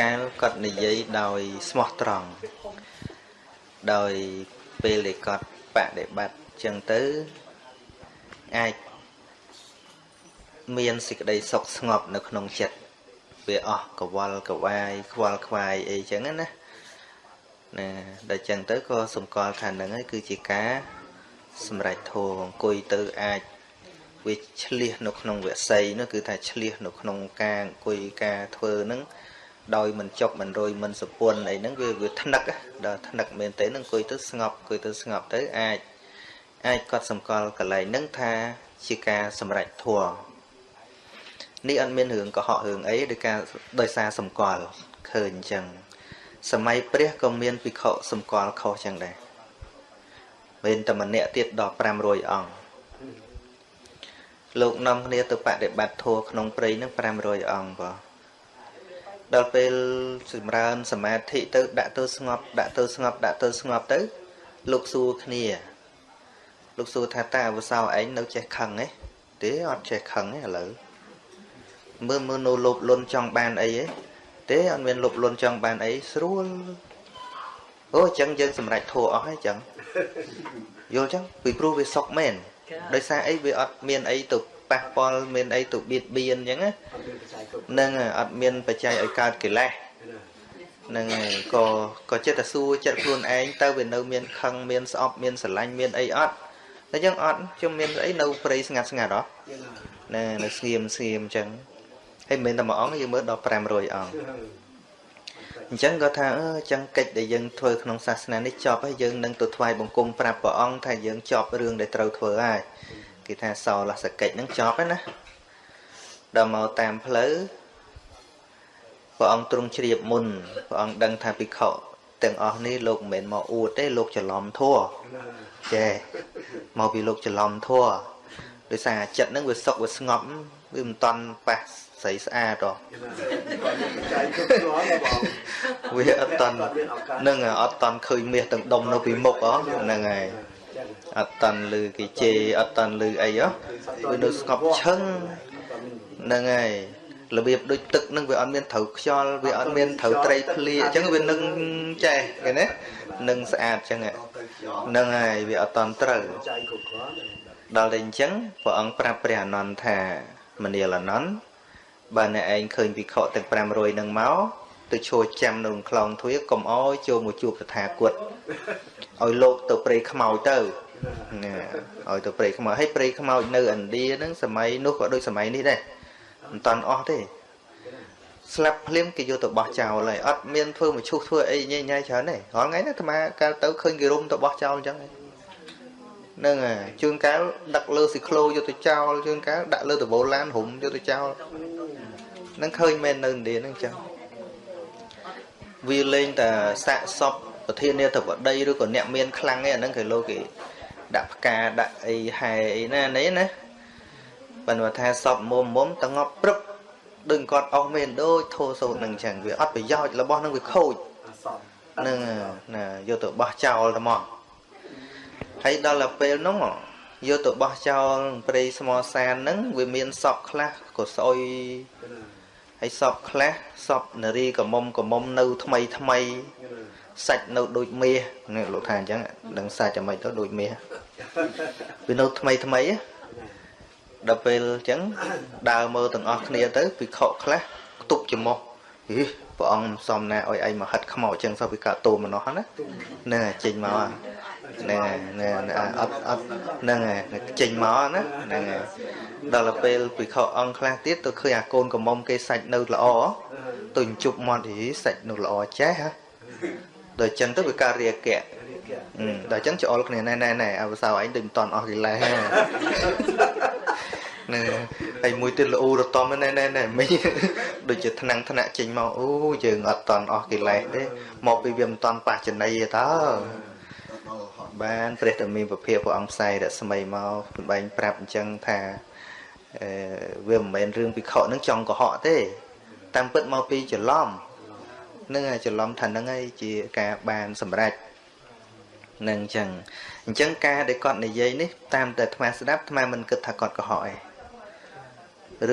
កាលគាត់និយាយដោយស្មោះត្រង់ដោយពេលដែលគាត់បដិបត្តិចឹងទៅអាចមានសេចក្តីសុខស្ងប់នៅក្នុងចិត្តវាអស់កវល់កវាយខ្វល់ខ្វាយអីចឹងណាណាដល់ចឹងទៅក៏សម្គាល់ថានឹងហើយគឺជាការសម្រេចធម៌អង្គុយទៅអាចវាឆ្លៀសនៅក្នុងវិស័យនោះគឺថាឆ្លៀសនៅក្នុងការអង្គុយការធ្វើហ្នឹង ដោយមិនចប់មិនរយមិនសពុនអីហ្នឹងវាវាថ្នឹកដល់ថ្នឹកមែនទេនឹងអង្គុយទៅស្ងប់អង្គុយទៅស្ងប់ទៅអាចអាចកត់សម្គាល់កន្លែងហ្នឹងថាជាការសម្រេចធម៌នេះអត់មានរឿងកុហករឿងអីដោយការដោយសារសម្គាល់ឃើញអញ្ចឹងសម័យព្រះក៏មានភិក្ខុសម្គាល់ខុសចឹងដែរមានតែម្នាក់ទៀតដល់500អង្គលោកនាំគ្នាទៅបដិបត្តិធម៌ក្នុងព្រៃនឹង500អង្គបង ដល់ពេលសម្រើនសមាធិទៅដាក់ទៅស្ងប់ដាក់ទៅស្ងប់ដាក់ទៅស្ងប់ទៅ លោកសួរគ្នា លោកសួរថាតើអវសោឯងនៅចេះខឹងទេទេអត់ចេះខឹងទេឥឡូវមើលមើលនៅលោភលន់ចង់បានអីទេអត់មានលោភលន់ចង់បានអីស្រួលអូអញ្ចឹងយើងសម្រេចធัวអស់ហើយអញ្ចឹងយល់អញ្ចឹងពីព្រោះវាសុកមែនដោយសារអីវាអត់មានអីទៅ ប៉ះពាល់មានអីទៅបៀតបៀនអញ្ចឹងណានឹងអត់មានបច្ច័យឲ្យកើតកិលេសនឹងហើយក៏ក៏ចិត្តតែសួរចិត្តខ្លួនឯងទៅវានៅមានខឹងមានស្អប់មានស្រឡាញ់មានអីអត់តែយើងអត់ខ្ញុំមានអីនៅព្រៃស្ងាត់ស្ងាត់ហ៎ណែនៅស្ងៀមស្ងៀមអញ្ចឹងហើយមិនមែនតែមួយអង្គយើងមើលដល់500អង្គអញ្ចឹងក៏ថាអឺអញ្ចឹងកិច្ចដែលយើងធ្វើក្នុងសាសនានេះចប់ហើយយើងនឹងទៅថ្វាយបង្គំប្រាប់ព្រះអង្គថាយើងចប់រឿងដែលត្រូវធ្វើហើយ គេថាសោលសកិច្ចនឹងចប់ហើយណាដល់មកតាមផ្លូវព្រះអង្គទ្រង់ជ្រាបមុនព្រះអង្គដឹងថាភិក្ខុទាំងអស់នេះលោកមិនមែនមកអួតទេលោកច្រឡំធัวចេះមកពីលោកច្រឡំធัวដោយសារចិត្តហ្នឹងវាសុខវាស្ងប់វាមិនតន់ប៉ះស្រីស្អាតហ៎វាអត់តន់នឹងអត់តន់ឃើញមាសទាំងដុំនៅពីមុខហ៎ហ្នឹងហើយ អត់តន់លឺគេជេរអត់តន់លឺអីហ៎វានៅស្ងប់ឈឹងហ្នឹងហើយរបៀបដូចទឹកនឹងវាអត់មានត្រូវខ្យល់វាអត់មានត្រូវត្រីភ្លៀអញ្ចឹងវានឹងចេះឃើញទេនឹងស្អាតអញ្ចឹងហ្នឹងហើយវាអត់តន់ត្រូវដល់តែអញ្ចឹងព្រះអង្គប្រាប់ព្រះអនន្តថាមនាលអនន្តបើអ្នកឯងឃើញវិខទាំង500នឹងមក ទៅឈរចាំនៅក្នុងខ្លងទ្វារកុំអោយចូលមកជួបតថាគតឲ្យលោកទៅព្រៃខ្មោចទៅណាឲ្យទៅព្រៃខ្មោចហើយព្រៃខ្មោចនៅឥណ្ឌាហ្នឹងសម័យនោះក៏ដូចសម័យនេះដែរមិនតាន់អស់ទេស្លាប់ភ្លាមគេយកទៅបោះចោលហើយអត់មានធ្វើមកឈុះធ្វើអីញ៉ៃញ៉ៃច្រើនទេរាល់ថ្ងៃនេះអាត្មាកាលទៅឃើញគេរុំទៅបោះចោលអញ្ចឹងហ្នឹងហើយជួនកាលដឹកលើស៊ីក្លូយកទៅចោលជួនកាលដាក់លើដបូឡានរុំយកទៅចោលហ្នឹងឃើញមែននៅឥណ្ឌាហ្នឹងអញ្ចឹង វាលេងតែសាកសពប្រធានាធិបតីឬក៏អ្នកមានខ្លាំងឯអាហ្នឹងគេលោកគេដាក់ផ្កាដាក់អីហែអីណានេះណាប៉ុន្តែថាសពមុំមុំតងប់ព្រឹបដូចគាត់អស់មែនដូចធោសូតនឹងអញ្ចឹងវាអត់ប្រយោជន៍របស់នឹងវាខូចនឹងណាយកទៅបោះចោលតែមកហើយដល់ទៅពេលនោះយកទៅបោះចោលព្រៃស្មសានហ្នឹងវាមានសពខ្លះក៏ស្អុយ ហើយសពខ្លះសពនារីកមុំកមុំនៅថ្មីថ្មីសាច់នៅដូចមាសនេះលោកថាអញ្ចឹងដឹងសាច់អាម៉េចទៅដូចមាសវានៅថ្មីថ្មីដល់ពេលអញ្ចឹងដើរមើលទាំងអស់គ្នាទៅពិខុខ្លះខ្ទប់ច្រមុះហីព្រះអង្គមិនសមណាឲ្យឯងមកហិតខ្មោចអញ្ចឹងសោះវាកាតូមម្នោះណាហ្នឹងចេញមក ហ្នឹងហ្នឹងអត់អត់ហ្នឹងចេញមកណាហ្នឹងដល់ពេលពិខុអង្គខ្លះទៀតទៅឃើញអាកូនកំមុំគេសាច់នៅល្អទៅជប់មាត់ហីសាច់នៅល្អចេះហ៎ដល់ចឹងទៅវាការរាគៈដល់ចឹងច្អល់គ្នាណែណែណែអវសោឯងដូចមិនតន់អស់កិលេសណែហើយមួយទៀតល្អរតំណែណែណែមិញដូចជាថ្នាំងថ្នាក់ចេញមកអូយើងអត់តន់អស់កិលេសទេមកពីវាមិនតន់ប៉ះចំណៃទេតើ បានព្រះតមានពភាព្រះអង្គផ្សាយរស្មីមកសម្បែងប្រាប់អញ្ចឹងថាអឺវាមិនមែនរឿងពិខុនឹងចង់កុហកទេ តាមពិតមកពីច្រឡំនឹងច្រឡំថានឹងឯងជាការបានសម្រេចនឹងអញ្ចឹងអញ្ចឹងការដែលគាត់និយាយនេះតាមតែអាត្មាស្ដាប់អាត្មាមិនគិតថាគាត់កុហកឯង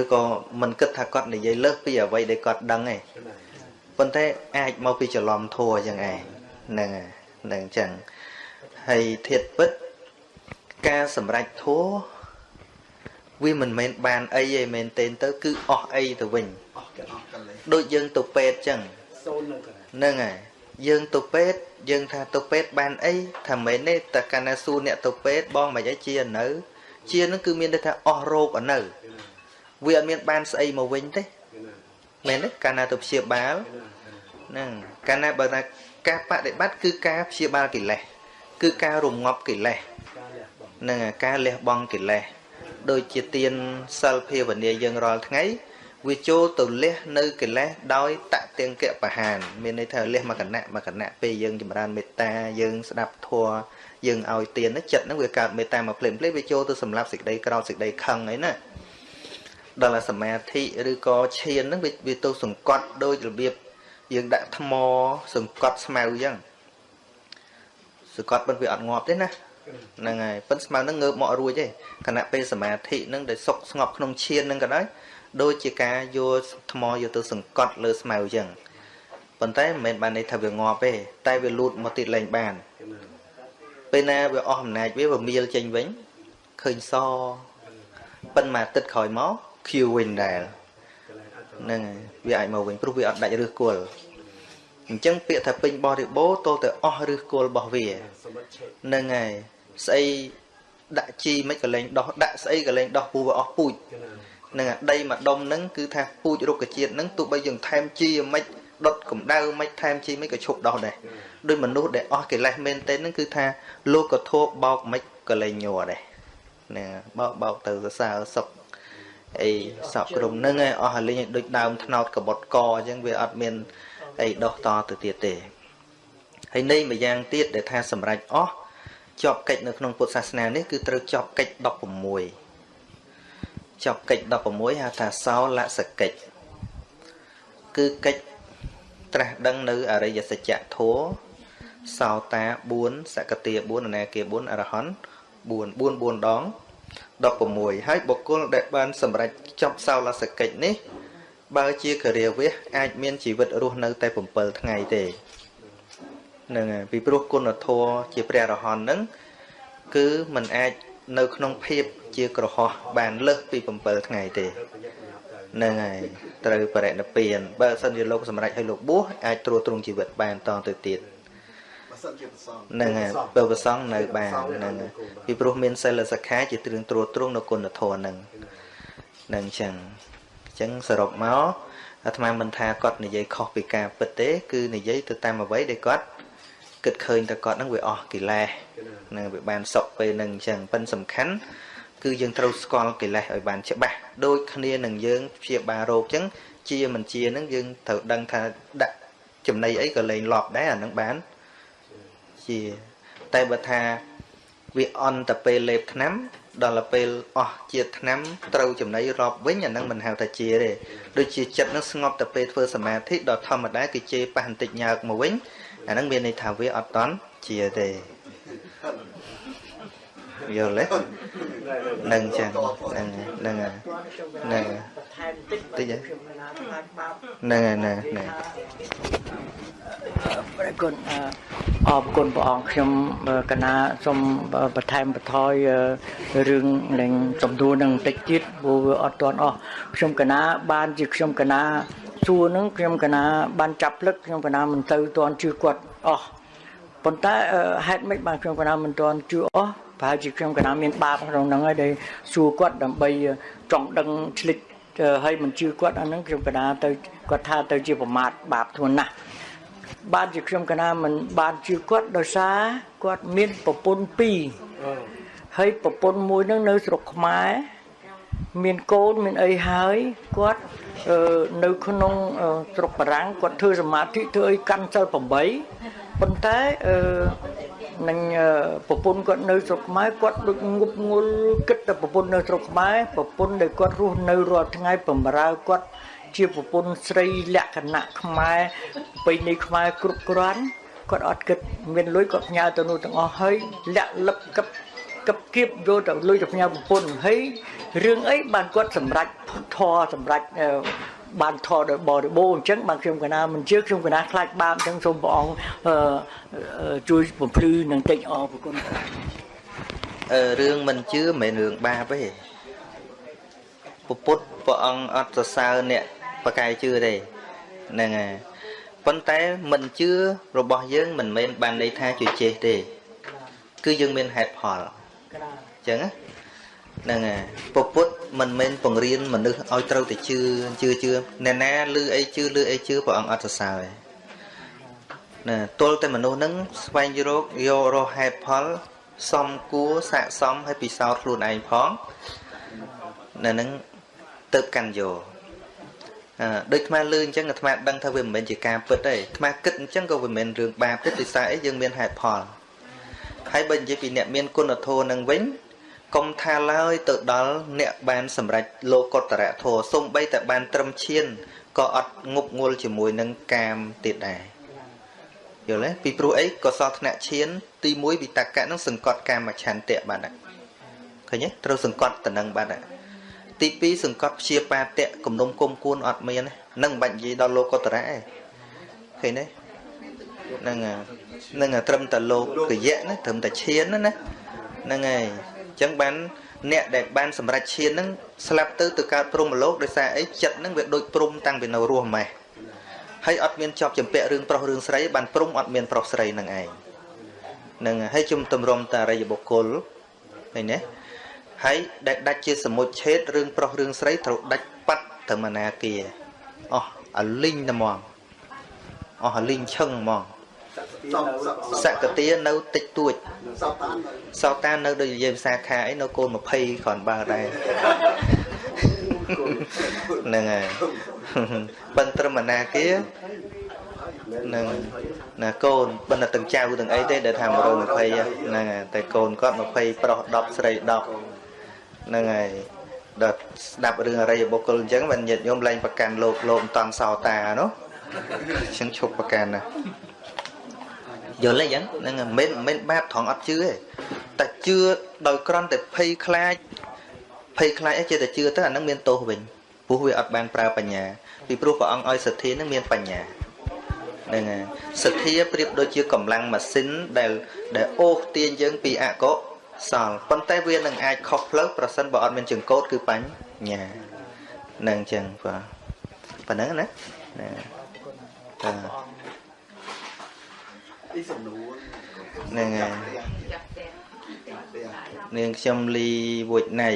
ឬក៏មិនគិតថាគាត់និយាយលើសពីអ្វីដែលគាត់ដឹងឯងប៉ុន្តែអាចមកពីច្រឡំធัวអញ្ចឹងឯងហ្នឹងហើយហ្នឹងអញ្ចឹង ហើយធៀបពិត ការសម្រេចធัวវាមិនមែនបានអីទេមែនទេទៅ គឺអស់អីទៅវិញអស់កអស់កលេដូចយើងទៅពេទ្យអញ្ចឹងសូននឹងហ្នឹងហើយយើងទៅពេទ្យយើងថាទៅពេទ្យបានអីថាមែនទេតែកាលណាសួរអ្នកទៅពេទ្យបងមិនអីជានៅ ជានឹងគឺមានន័យថាអស់រោគអនៅវាអត់មានបានស្អីមកវិញទេមែនទេកាលណាទៅព្យាបាលហ្នឹងកាលណាបើថាការបដិបត្តិគឺការព្យាបាលកិលេស គឺការរងាប់កិលេសហ្នឹងការលះបង់កិលេសដូចជាទានសិលភាវនាយើងរាល់ថ្ងៃវាចូលទៅលះនៅកិលេសដោយតទាំងកបហាន មានន័យថាលះមកគណៈមកគណៈពេលយើងចម្រើនមេត្តាយើងស្ដាប់ធម៌យើងឲ្យទានចិត្តហ្នឹងវាកើតមេត្តាមកភ្លាមភ្លាមវាចូលទៅសម្រាប់សេចក្តីក្រោតសេចក្តីខឹងអីណាដល់សមាធិឬក៏ឈានហ្នឹងវាទៅសង្កត់ដោយរបៀបយើងដាក់ថ្មសង្កត់ស្មៅអញ្ចឹង សង្កត់មិនវាអត់ងាប់ទេណាហ្នឹងហើយប៉ិនស្មៅហ្នឹងងើបមករួចទេខណៈពេលសមាធិហ្នឹងដែលសុកស្ងប់ក្នុងឈានហ្នឹងក៏ដោយដូចជាការយកថ្មយកទៅសង្កត់លើស្មៅអញ្ចឹងប៉ុន្តែមិនមែនបានន័យថាវាងាប់ទេតែវាលូតមកទៀតលែងបានពេលណាវាអស់អំណាចវាវាមៀលចេញវិញឃើញសប៉ិនមកទឹកក្រោយមកខៀវវិញដែរហ្នឹងហើយវាអាចមកវិញព្រោះវាអត់ដាច់ឫសគល់ អញ្ចឹងពាក្យថាពេញបរិបូរទល់តែអស់ឫសគល់របស់វាហ្នឹងហើយស្អីដាក់ជីមិនក៏លែងដោះដាក់ស្អីក៏លែងដោះពូវាអស់ពូជនឹងដីមួយដុំហ្នឹងគឺថាពូជរុក្ខជាតិហ្នឹងទោះបីយើងថែមជីមិនដុតកម្ដៅមិនថែមជីមិនក៏ឈប់ដោះដែរដោយមនុស្សដែលអស់កិលេសមែនទេហ្នឹងគឺថាលោកក៏ធោបោកមិនក៏លែងញ័រដែរណាបោកបោកទៅសរសើរសុខអីសពក្រុមហ្នឹងឯងអស់ហើយលេងដូចដើមថ្នោតកបុតកអញ្ចឹងវាអត់មាន អីដោះតទៅទៀតទេហើយនៃមួយយ៉ាងទៀតដែលថាសម្រេចអស់ជាប់កិច្ចនៅក្នុងពុទ្ធសាសនានេះគឺត្រូវជាប់កិច្ច16ចប់កិច្ច16ហៅថាសោលសកិច្ចគឺកិច្ចត្រាស់ដឹងនៅអរិយសច្ចធម៌សោតា4សកតិ4អនាគា4អរហន្ត4 4 4ដង16ហើយបុគ្គលដែលបានសម្រេចចប់សោលសកិច្ចនេះ បើជាគរាវះអាចមានជីវិតរស់នៅតែ7ថ្ងៃទេនឹងពីព្រោះគុណធម៌ជាព្រះអរហន្តនឹងគឺมันអាចនៅក្នុងភាពជាក្រហោះបានលើសពី7ថ្ងៃទេហ្នឹងហើយត្រូវបរិណិព្វានបើសិនជាលោកសម្រេចឲ្យលោកបួសអាចត្រួតត្រងជីវិតបានតទៅទៀតហ្នឹងហើយបើប្រសងនៅបានហ្នឹងពីព្រោះមានសិលសិក្ខាជាទ្រឹងត្រួតត្រងនៅគុណធម៌ហ្នឹងហ្នឹងអញ្ចឹងអញ្ចឹងសរុបមកអាត្មាមិនថាគាត់និយាយខុសពីការពិតទេ គឺនិយាយទៅតាមអ្វីដែលគាត់គិតឃើញតែគាត់ហ្នឹងវាអស់កិលេសនឹងវាបានសុខពេលហ្នឹងអញ្ចឹងប៉ិនសំខាន់គឺយើងត្រូវស្គាល់កិលេសឲ្យបានច្បាស់ដូចគ្នានឹងយើងព្យាបាលរោគអញ្ចឹងជាមិនជាហ្នឹងយើងត្រូវដឹងថាដាក់ចំណីអីក៏លែងលប់ដែរអាហ្នឹងបានជាតែបើថាវាអន់តែពេលលេបថ្នាំ ដល់ពេលអស់ជាតិថ្នាំត្រូវចំណីរាប់វិញអាហ្នឹងមិនហៅថាជាទេដូចជាចិត្តនឹងស្ងប់តែពេលធ្វើសមាធិដល់ធម្មតាគឺជេរប៉ះបន្តិចញើកមកវិញអាហ្នឹងមានន័យថាវាអត់តន់ជាទេយល់ទេនឹងចឹងហ្នឹងហ្នឹងហ្នឹងបន្ថែមតិចតិចហ្នឹងហ្នឹងហ្នឹង ព្រះគុណអរគុណព្រះអង្គខ្ញុំកណាសូមបន្ថែមបន្ថយរឿងនឹងចំនួននឹងបន្តិចទៀតព្រោះវាអត់ទាន់អស់ខ្ញុំកណាបានជាខ្ញុំកណាសួរនឹងខ្ញុំកណាបានចាប់ភ្លឹកខ្ញុំកណាមិនទៅទាន់ជឿគាត់អស់ប៉ុន្តែហេតុម៉េចបានខ្ញុំកណាមិនទាន់ជឿអស់ប្រហែលជាខ្ញុំកណាមានបាបក្នុងហ្នឹងហើយដែលសួរគាត់ដើម្បីចង់ដឹងឆ្លិចហើយមិនជឿគាត់អាហ្នឹងខ្ញុំកណាទៅគាត់ថាទៅជាប្រមាថបាបធ្ងន់ណាស់ បានជាខ្ញុំកណាមិនបានជឿគាត់ដោយសារគាត់មានប្រពន្ធពីរហើយប្រពន្ធមួយហ្នឹងនៅស្រុកខ្មែរមានកូនមានអីហើយគាត់នៅក្នុងស្រុកបារាំងគាត់ធ្វើសមាធិធ្វើអីកាន់សិល8ប៉ុន្តែអឺនឹងប្រពន្ធគាត់នៅស្រុកខ្មែរគាត់ដូចងប់ងល់គិតតែប្រពន្ធនៅស្រុកខ្មែរប្រពន្ធដែលគាត់រស់នៅរាល់ថ្ងៃបំរើគាត់ ជាប្រពន្ធស្រីលក្ខណៈខ្មែរប្រពៃណីខ្មែរគ្រប់គ្រាន់គាត់អត់គិតមានលុយគាត់ផ្ញើទៅនោះទាំងអស់ហើយលាក់លឹបកឹបកឹបគៀបយកទៅលុយទៅផ្ញើប្រពន្ធហើយរឿងអីបានគាត់សម្រេចធរសម្រេចបានថតដោយបរិបូរណ៍អញ្ចឹងបានខ្ញុំកណាមិនជឿខ្ញុំកណាខ្លាចបាបអញ្ចឹងសូមព្រះអង្គអឺអឺជួយបំភ្លឺនឹងតិចអរគុណអឺរឿងមិនជឿមិនមែនរឿងបាបទេពពុទ្ធព្រះអង្គអត់សរសើរអ្នក ប្រកែកជឿទេហ្នឹងហើយប៉ុន្តែមិនជឿរបស់យើងមិនមែនបានន័យថាជឿចេះទេ គឺយើងមានហេតុផលអញ្ចឹងណាហ្នឹងហើយពពុទ្ធមិនមែនបង្រៀនមនុស្សឲ្យត្រូវតែជឿជឿជឿអ្នកណាលឺអីជឿលឺអីជឿព្រះអង្គអត់សរសើរទេណាទល់តែមនុស្សហ្នឹងស្វែងរកយករកហេតុផលសំគួរស័កសមឲ្យពិសោធន៍ខ្លួនឯងផងនៅហ្នឹងទៅកាន់យកអឺ ដូចអាត្មាលឺអញ្ចឹងអាត្មាដឹងថាវាមិនមែនជាការពិតទេអាត្មាគិតអញ្ចឹងក៏វាមិនមែនរឿងបាបទេដោយសារអីយើងមានហេតុផលហើយបើនិយាយពីអ្នកមានគុណធម៌នឹងវិញកុំថាឡើយទៅដល់អ្នកបានសម្រេចលោកុត្តរធម៌សំបីតែបានត្រឹមឈានក៏អត់ងប់ងល់ជាមួយនឹងកាមទៀតដែរយល់ទេពីព្រោះអីកសលថ្នាក់ឈាន ទី1វិតកៈនឹងសង្កត់កាមឆន្ទៈបាទឃើញទេត្រូវសង្កត់តំណឹងបាទ ទី2សង្កត់ព្យាបាទៈគំនុំគុំគួនអត់មាននឹងមិនបាច់និយាយដល់លោកុត្តរៈទេឃើញទេហ្នឹងហ្នឹងត្រឹមតែលោកយៈណាត្រឹមតែឈានណាហ្នឹងហើយអញ្ចឹងបានអ្នកដែលបានសម្រេចឈានហ្នឹងស្លាប់ទៅទៅកើតព្រំលោកដោយសារអីចិត្តហ្នឹងវាដូចព្រំតាំងពីនៅរស់ម៉េះហើយអត់មានជាប់ចម្ពាក់រឿងប្រុសរឿងស្រីបានព្រំអត់មានប្រុសស្រីនឹងឯងហ្នឹងហើយជុំទម្រាំតារិយបុគ្គលឃើញទេ ហើយដែលដាច់ជាសមុជឆេតរឿងប្រុសរឿងស្រីត្រូវដាច់ប៉ាត់ទៅមនាគាអស់អាលីងតែហ្មងអស់អាលីងឈឹងហ្មងសកតានៅតិចតួចសោតានសោតាននៅដូចនិយាយភាសាខាអីនៅកូន20គ្រាន់បើដែរហ្នឹងហើយបិណ្ឌត្រឹមណាគានឹងណាកូនបិណ្ឌទាំងចៅទាំងអីទេដែលថា120ហ្នឹងហើយតែកូនគាត់20ប្រុស10ស្រី10 ហ្នឹងហើយដល់ស្ដាប់រឿងអរិយបុគ្គលអញ្ចឹងបានញាតិញោមលែងប្រកាន់លោកលោកមិនតង់សោតានោះអញ្ចឹងឈប់ប្រកាន់ណាយល់ទេអញ្ចឹងហ្នឹងមិនមែនបាបត្រង់អត់ជឿទេតែជឿដោយក្រន់តែភ័យខ្លាចភ័យខ្លាចអីចេះតែជឿទៅអាហ្នឹងមានទោសវិញព្រោះវាអត់បានប្រើបញ្ញាពីព្រោះព្រះអង្គឲ្យសទ្ធានឹងមានបញ្ញាហ្នឹងហើយសទ្ធាប្រៀបដូចជាកម្លាំងម៉ាស៊ីនដែលដែលអូសទាញយើងពីអកុស លប៉ុន្តែវានឹងអាចខុសផ្លូវប្រសិនបើអត់មានចង្កូតគឺបញ្ញាហ្នឹងអញ្ចឹងបាទប៉ុណ្ណឹងណាណាតាអីសំនួរហ្នឹងហើយនាងខ្ញុំលីវុចណៃ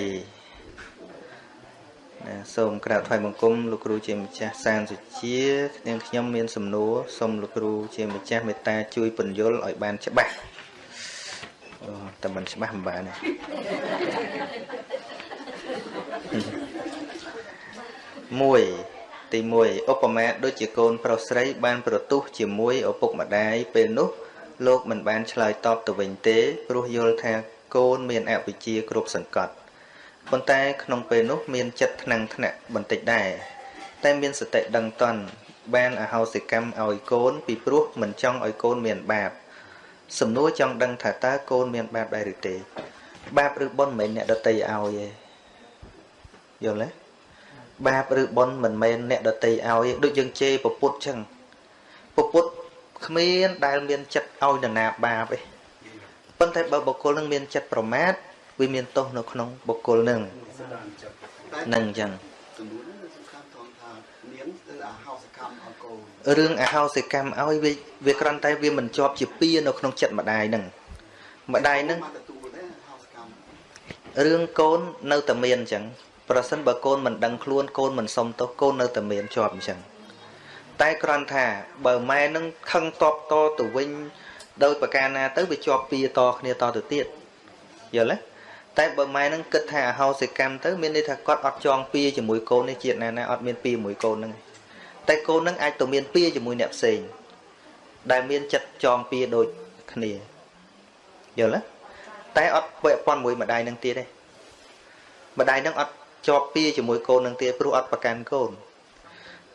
ណាសូមក្រាបថ្វាយបង្គំលោកគ្រូជាម្ចាស់សានសុជានាងខ្ញុំមានសំណួរសូមលោកគ្រូជាម្ចាស់មេត្តាជួយពន្យល់ឲ្យបានច្បាស់អូ តែមិនច្បាស់មិនបានទេមួយទី1ឧបមាដូចជាកូនប្រុសស្រីបានប្រទុះជាមួយឪពុកម្ដាយពេលនោះ លោកមិនបានឆ្លើយតបទៅវិញទេ ព្រោះយល់ថាកូនមានអវិជ្ជាគ្រប់សង្កត់ប៉ុន្តែក្នុងពេលនោះមានចិត្តថ្នាំងថ្នាក់បន្តិចដែរតែមានសតិដឹងតន់បានអហោសិកម្មឲ្យកូនពីព្រោះមិនចង់ឲ្យកូនមានបាប សំណួរចង់ដឹងថាតើកូនមានបាបដែរឬទេបាបឬបុណ្យមិនមែនអ្នកដតីឲ្យទេយល់ទេបាបឬបុណ្យមិនមែនអ្នកដតីឲ្យទេដូចយើងជេរពពុទ្ធចឹងពពុទ្ធគ្មានដែលមានចិត្តឲ្យនរណាបាបទេប៉ុន្តែបើបុគ្គលនឹងមានចិត្តប្រមាទវាមានទោសនៅក្នុងបុគ្គលនឹងនឹងអញ្ចឹង សំនួរនេះសំខាន់ត្រង់ថានាងទៅអាហោសកម្មឲ្យកូន រឿងអហោសិកម្មឲ្យវាវាគ្រាន់តែវាមិនជាប់ជាពៀនៅក្នុងចិត្តម្ដាយនឹងម្ដាយនឹងមកទទួលទេហោសកម្មរឿងកូននៅតែមានអញ្ចឹងប្រសិនបើកូនមិនដឹងខ្លួនកូនមិនសុំទោសកូននៅតែមានជាប់អញ្ចឹងតែគ្រាន់ថាបើម៉ែនឹងខឹងតបតទៅវិញដោយប្រការណាទៅវាជាប់ពៀតគ្នាតទៅទៀតយល់ទេតែបើម៉ែនឹងគិតថាអហោសិកម្មទៅមានន័យថាគាត់អត់ចងពៀជាមួយកូននេះជាតិណាណាអត់មានពៀជាមួយកូននឹង តែកូននឹងអាចទៅមានពៀជាមួយអ្នកផ្សេងដែលមានចិត្តចងពៀដូចគ្នាយល់ទេតែអត់ពាក់ព័ន្ធមួយម្ដាយនឹងទៀតទេម្ដាយនឹងអត់ជាប់ពៀជាមួយកូននឹងទៀតព្រោះអត់ប្រកាន់កូន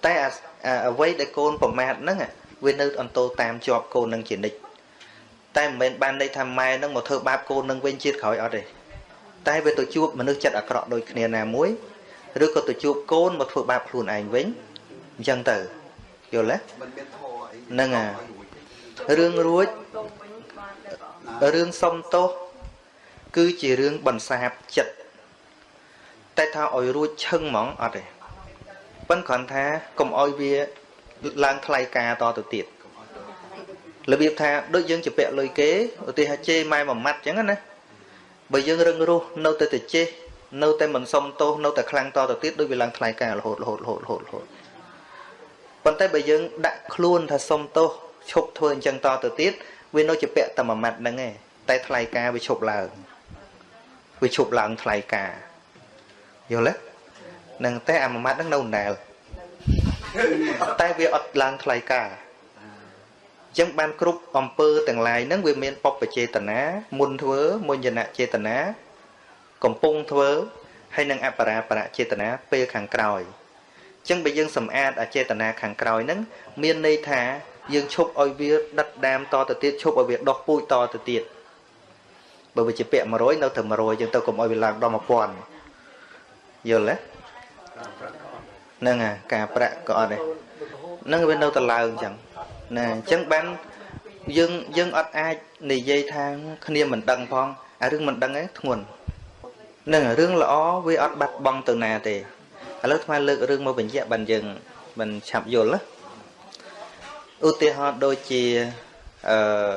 តែអាអាអ្វីដែលកូនប្រមាថហ្នឹងអាវានៅអន្តោតាមជាប់កូននឹងជានិច្ចតែមិនមែនបានន័យថាម៉ែនឹងមកធ្វើបាបកូននឹងវិញជាតិក្រោយអត់ទេតែវាទៅជួបមនុស្សចិត្តអាក្រក់ដូចគ្នាណាមួយឬក៏ទៅជួបកូនមកធ្វើបាបខ្លួនឯងវិញ អញ្ចឹងទៅយល់ទេមិនមានធរអីហ្នឹងហើយរឿងរួចរឿងសុំទោសគឺជារឿងបន្សាបចិត្តតែថាឲ្យរួចឈឹងហ្មងអត់ទេប៉ិនគ្រាន់ថាកុំឲ្យវាឡើងថ្លៃការតទៅទៀតរបៀបថាដូចយើងជពាក់លុយគេឧទាហរណ៍ជេរម៉ែមួយម៉ាត់អញ្ចឹងណាបើយើងរឹងរូសនៅតែទៅចេះនៅតែមិនសុំទោសនៅតែខ្លាំងតទៅទៀតដូចវាឡើងថ្លៃការរហូតរហូតរហូតរហូតរហូត ប៉ុន្តែបើយើងដាក់ខ្លួនថាសុំទោសឈប់ធ្វើអញ្ចឹងតទៅទៀតវានៅជាពាក់តែមួយម៉ាត់ហ្នឹងឯងតែថ្លៃការវាឈប់ឡើងវាឈប់ឡើងថ្លៃការយល់ទេនឹងតែអាមួយម៉ាត់ហ្នឹងនៅណែលតែវាអត់ឡើងថ្លៃការអញ្ចឹងបានគ្រប់អំពើទាំងឡាយហ្នឹងវាមានបព្វចេតនាមុនធ្វើមុញ្ញនចេតនាកំពុងធ្វើហើយនឹងអបរាបរចេតនាពេលខាងក្រោយអញ្ចឹងបើយើងសម្អាតអចេតនាខាងក្រោយហ្នឹងមានន័យថាយើងឈប់ឲ្យវាដិតដាមតទៅទៀតឈប់ឲ្យវាដុះពូជតទៅទៀតបើវាជាពាក់100នៅទៅ100យើងទៅកុំឲ្យវាឡើងដល់1000យល់ទេហ្នឹងហើយការប្រាក់ក៏អត់ដែរហ្នឹងវានៅតែឡើងអញ្ចឹងណាអញ្ចឹងបានយើងយើងអត់អាចនិយាយថាគ្នាមិនដឹងផងអារឿងមិនដឹងឯងធ្ងន់ហ្នឹងរឿងល្អវាអត់បាត់បង់ទៅណាទេ ឥឡូវថ្មលើករឿងមកបញ្ជាក់បានយើងមិនឆាប់យល់ណាឧទាហរណ៍ដូចជាអឺ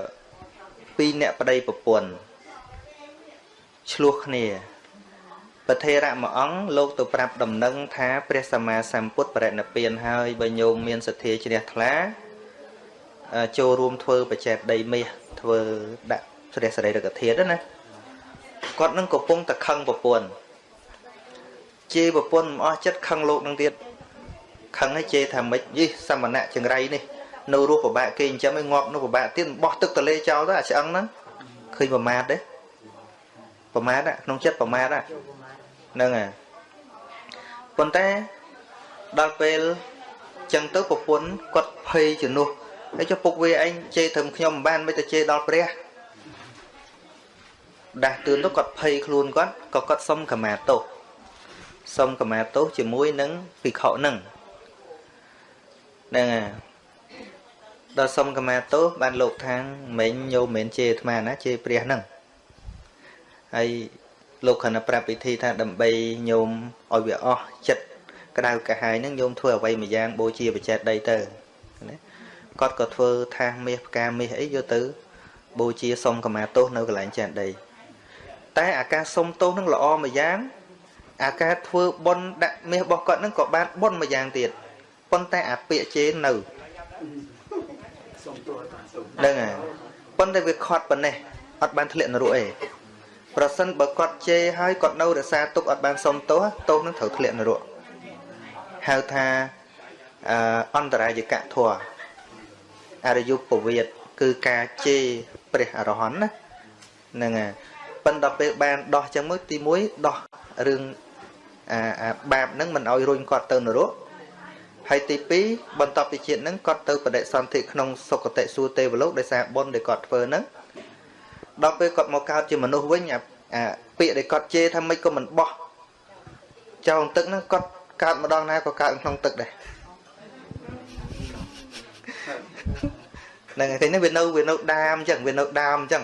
ពីរអ្នកប្តីប្រពន្ធឆ្លោះគ្នាប្រធេរៈមួយអង្គលោកទៅប្រាប់ដំណឹងថាព្រះសម្មាសម្ពុទ្ធបរិនិព្វានហើយបើញោមមានសទ្ធាជ្រះថ្លាចូលរួមធ្វើបច្ចេតដីមាសធ្វើដាក់ព្រះសរីរកធាតុណាគាត់នឹងកំពុងតែខឹងប្រពន្ធ ជេរប្រពន្ធមិនអស់ចិត្តខឹងលោកនឹងទៀតខឹងឲ្យជេរថាម៉េចយីសមណៈចង្រៃនេះនៅរស់ពិបាកគេចិញ្ចឹមឲ្យងាប់នៅពិបាកទៀតបោះទឹកទលេចោលទៅអាឆ្អឹងហ្នឹងឃើញប្រមាទទេប្រមាទក្នុងចិត្តប្រមាទហ្នឹងហើយប៉ុន្តែដល់ពេលចឹងទៅប្រពន្ធគាត់ភ័យជំនួសហើយចុះពុកវាឯងជេរត្រឹមខ្ញុំមិនបានមិនទៅជេរដល់ព្រះដាស់តឿនទៅគាត់ភ័យខ្លួនគាត់ក៏គាត់សុំខមាទោស សុំខមាទោសជាមួយនឹងភិក្ខុនឹងហ្នឹងហើយដល់សុំខមាទោសបានលោកថាងមិញញោមមិនជេរអាត្មាណាជេរព្រះហ្នឹងហើយលោកខណៈប្រាប់ពិធីថាដើម្បីញោមឲ្យវាអស់ចិត្តក្តៅកាហាយហ្នឹងញោមធ្វើអ្វីមួយយ៉ាងបូជាបច្ចេតដីទៅណាគាត់ក៏ធ្វើថាសមាសផ្កាមាសអីយកទៅបូជាសុំកមាទោសនៅកន្លែងចានដីតែអាការសុំទោសនឹងល្អមួយយ៉ាង អាការធ្វើបុណ្យដាក់មាសរបស់គាត់នឹងក៏បានបុណ្យមួយយ៉ាងទៀតប៉ុន្តែអាពាក្យជេរនៅហ្នឹងហើយប៉ុន្តែវាខត់ប៉ុណ្ណេះអត់បានធ្លាក់នរកឯងប្រសិនបើគាត់ជេរហើយគាត់នៅរសាទុកអត់បានសុំទោសទោសនឹងត្រូវធ្លាក់នរកហៅថាអន្តរាយកៈធัวអរិយុពវិតគឺការជេរព្រះអរហន្តណាហ្នឹងហើយប៉ុន្តែពេលបានដោះចឹងមួយទី1ដោះរឿង អាអាបាបហ្នឹងមិនឲ្យរុញគាត់ទៅនរកហើយទី2បន្ទាប់ពីជាតិហ្នឹងគាត់ទៅបដិសន្ធិក្នុងសុគតិសួគ៌ទេវលោកដោយសារបុណ្យដែលគាត់ធ្វើហ្នឹងដល់ពេលគាត់មកកើតជាមនុស្សវិញអាអាពាក្យដែលគាត់ជេរថាមិនក៏មិនបោះចោលទឹកហ្នឹងគាត់កើតម្ដងណាក៏កើតក្នុងទឹកដែរហ្នឹងហើយឃើញនេះវានៅវានៅ ដាមអញ្ចឹងវានៅដាមអញ្ចឹង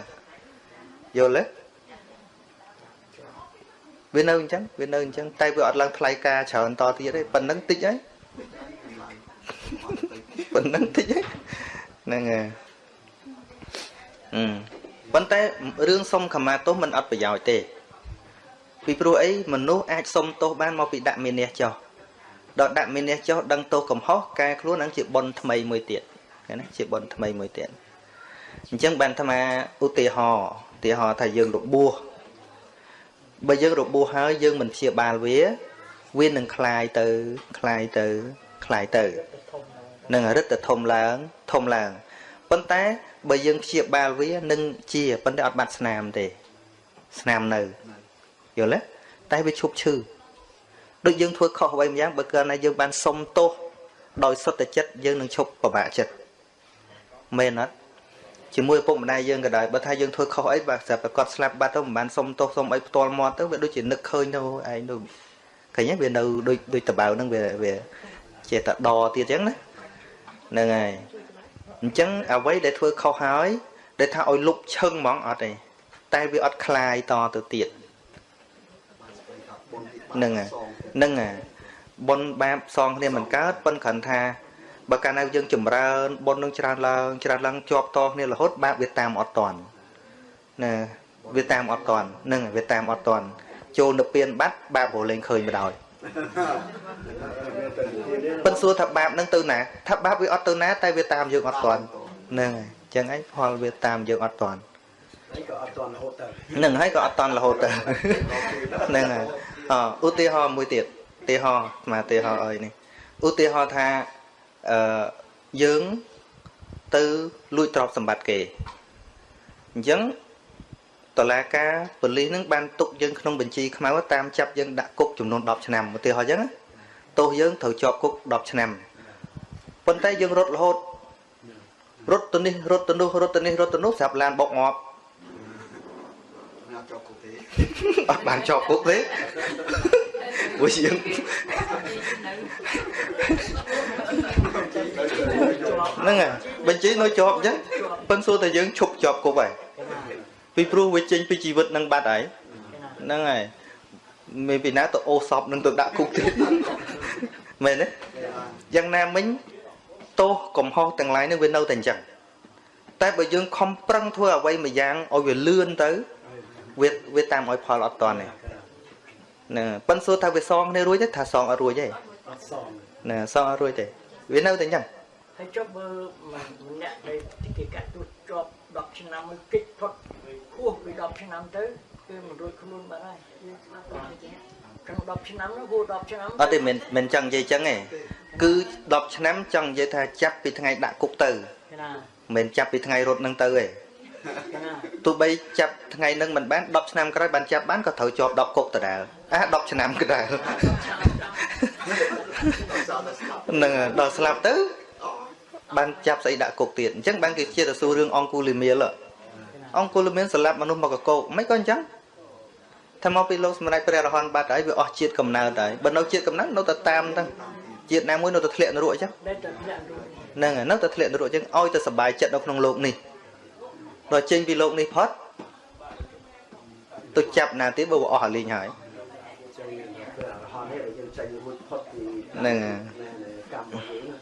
យល់ទេ វានៅអញ្ចឹងវានៅអញ្ចឹងតែវាអត់ឡើងថ្លៃការច្រើនតទៀតទេប៉ុណ្្នឹងតិចហើយប៉ុណ្្នឹងតិចហើយហ្នឹងហើយអឺប៉ុន្តែរឿងសុំខមាទោសมันអត់ប្រយោជន៍ទេ ពីព្រោះអីមនុស្សអាចសុំទោសបានមកពីដាក់មានះចោះដល់ដាក់មានះចោះដឹងទោសកំហុសកែខ្លួននឹងជាបុណ្យថ្មីមួយទៀតណាជាបុណ្យថ្មីមួយទៀតអញ្ចឹងបានអាត្មាឧទាហរណ៍ឧទាហរណ៍ថាយើងរបួស បើយើងរបួសហើយយើងមិនព្យាបាលវាវានឹងคลายទៅคลายទៅคลายទៅនឹងរឹតតែធំឡើងធំឡើងប៉ុន្តែបើយើងព្យាបាលវានឹងជាប៉ុន្តែអត់បាត់ស្នាមទេស្នាមនៅយល់ទេតែវាឈប់ឈឺដូចយើងធ្វើខុសអ្វីម្យ៉ាងបើកាលណាយើងបានសុំទោសដោយសុទ្ធចិត្តយើងនឹងឈប់ពិបាកចិត្តមែនអត់ ជាមួយឪពុកម្ដាយយើងក៏ដោយបើថាយើងធ្វើខុសអីបើស្រាប់តែគាត់ស្លាប់បាត់ទៅមិនបានសុំទោសសុំអីផ្ទាល់មាត់ទៅវាដូចជានឹកឃើញទៅឯងនោះឃើញទេវានៅដូចដូចតបៅហ្នឹងវាវា ចេះតែដទៀតអញ្ចឹងណាហ្នឹងហើយអញ្ចឹងអ្វីដែលធ្វើខុសហើយដែលថាឲ្យលុបឈឹងហ្មងអត់ទេតែវាអត់คลายតទៅទៀតហ្នឹងហើយហ្នឹងហើយបុណ្យបាបសងគ្នាមិនកើតប៉ុន្តែគ្រាន់ថា បើកាលណាយើងចម្រើនបុណ្យនឹងច្រើនឡើងច្រើនឡើងជាប់តគ្នារហូតបាបវាតាមអត់តន់ណាវាតាមអត់តន់ហ្នឹងវាតាមអត់តន់ចូលទៅពៀនបាត់បាបរលែងឃើញមកដោយប៉ិនសួរថាបាបនឹងទៅណាថាបាបវាអត់ទៅណា តែវាតាមយើងអត់តន់ហ្នឹងហើយអញ្ចឹងឯងផលវាតាមយើងអត់តន់ហើយក៏អត់ទាន់រហូតទៅហ្នឹងហើយក៏អត់តន់រហូតទៅហ្នឹងហើយអឧទាហរណ៍មួយទៀតឧទាហរណ៍ស្មាឧទាហរណ៍អីនេះឧទាហរណ៍ថា អឺយើងទៅលួចទ្រព្យសម្បត្តិគេអញ្ចឹងតឡាការប៉ូលីសនឹងបានទុកយើងក្នុងបញ្ជីខ្មៅតាមចាប់យើងដាក់គុកចំនួន10ឆ្នាំឧទាហរណ៍អញ្ចឹងណាទោសយើងត្រូវជាប់គុក10ឆ្នាំប៉ុន្តែយើងរត់រហូតរត់ទៅនេះរត់ទៅនោះរត់ទៅនេះរត់ទៅនោះស្រាប់ឡានបុកងាប់ណាចប់គុកទេអត់បានជាប់គុកទេព្រោះយើង ហ្នឹងហើយបញ្ជីនៅជាប់អញ្ចឹងប៉ិនសួរតែយើងឈប់ជាប់គុកហើយពីព្រោះវាចេញពីជីវិតនឹងបាត់ហើយហ្នឹងហើយមានពីណាទៅអូសពនឹងទៅដាក់គុកទៀតមែនទេយ៉ាងណាមិញទោសកំហុសទាំងឡាយនេះវានៅតែអញ្ចឹងតែបើយើងខំប្រឹងធ្វើអ្វីមួយយ៉ាងឲ្យវាលឿនទៅវាវាតាមឲ្យផលអត់តន់ទេណាប៉ិនសួរថាវាសងគ្នារួចទេថាសងអត់រួចទេអត់សងណាសងអត់រួចទេ វានៅតែអញ្ចឹងហើយចុះបើម្នាក់ដែលគេកាត់ទោសជាប់10ឆ្នាំមួយគិតផុតហួសពី10ឆ្នាំទៅគឺមិនរួចខ្លួនបាត់ហើយក្នុង10ឆ្នាំនោះហួស10ឆ្នាំអត់ទេមិនមិនចង់និយាយអញ្ចឹងទេគឺ10ឆ្នាំចង់និយាយថាចាប់ពីថ្ងៃដាក់គុកទៅណាមិនមែនចាប់ពីថ្ងៃរត់នឹងទៅទេណាទោះបីចាប់ថ្ងៃនឹងមិនបាន10ឆ្នាំក្រោយបានចាប់បានក៏ត្រូវជាប់10គុកដដែល អា10ឆ្នាំក៏ដែរហ្នឹងហើយដល់ស្លាប់ទៅបានចាប់ស្អីដាក់គុកទៀតអញ្ចឹងបានគេជាទៅសួររឿងអង្គូលីមៀលអង្គូលីមៀលស្លាប់មនុស្សមកកកោកមិនក៏អញ្ចឹងថាមកពីលោកសម្ដេចព្រះរហន្តបាត់ហើយវាអស់ជាតិកំណើតហើយបើនៅជាតិកំណើតនៅតែតាមហ្នឹងជាតិណាមួយនៅតែធ្លាក់នរកអញ្ចឹង ដែលតែធ្លាក់រួច ហ្នឹងហើយនៅតែធ្លាក់នរកអញ្ចឹងឲ្យតែសบายចិត្តនៅក្នុងលោកនេះដល់ចេញពីលោកនេះផុតទៅចាប់ណាទៀតបើវាអស់អាលីងហើយ ចេញមួយផុតពីហ្នឹងហើយកម្មរបស់យើងណា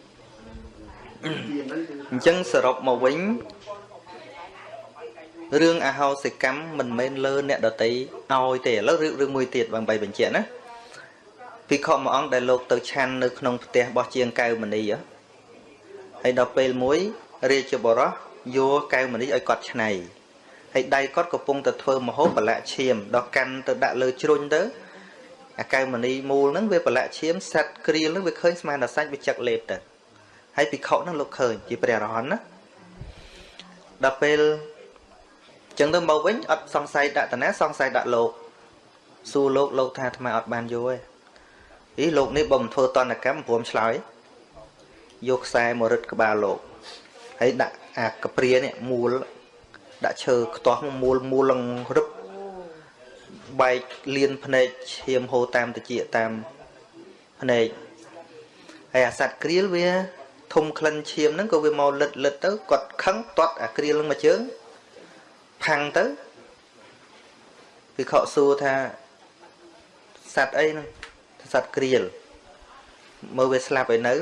ពីហ្នឹងគឺអញ្ចឹងសរុបមកវិញរឿងអហោសិកម្មមិនមែនលើអ្នកដតីឲ្យទេឥឡូវរឿងរឿងមួយទៀតបងបីបញ្ជាក់ណាភិក្ខុមួយអង្គដែលលោកទៅឆាន់នៅក្នុងផ្ទះរបស់ជាងកៅមនីហ៎ហើយដល់ពេលមួយរាជបរោះយកកៅមនីឲ្យគាត់ឆ្នៃហើយដៃគាត់កំពុងតែធ្វើមហូបប្រឡាក់ឈាមដល់កាន់ទៅដាក់លើជ្រុញទៅ អាកៅមនីមូលហ្នឹងវាប្រឡាក់ឈាមសាត់គ្រៀលហ្នឹងវាឃើញស្មានតែសាច់វាចឹកលេបទៅហើយភិក្ខុហ្នឹងលោកឃើញជាព្រះអរហន្តណាដល់ពេលចឹងទៅមកវិញអត់សង្ស័យដាក់តាណាសង្ស័យដាក់លោកសួរលោកលោកថាអាត្មាអត់បានយកទេអីលោកនេះបើមិនធ្វើតនកម្មព្រមឆ្លើយយកខ្សែមករឹតក្បាលលោកហើយដាក់អាកព្រានេះមូលដាក់ឈើខ្ទាស់មូលមូលលងរឹប បែកលៀនភ្នែកឈាមហូរតាមតិចតាមភ្នែកហើយអាសត្វក្រៀលវាធំក្លិនឈាមហ្នឹងក៏វាមកលិតលិតទៅគាត់ខឹងទាត់អាក្រៀលហ្នឹងមកជើងផាំងទៅវិខសួរថាសត្វអីហ្នឹងថាសត្វក្រៀលមើលវាស្លាប់ឲ្យនៅ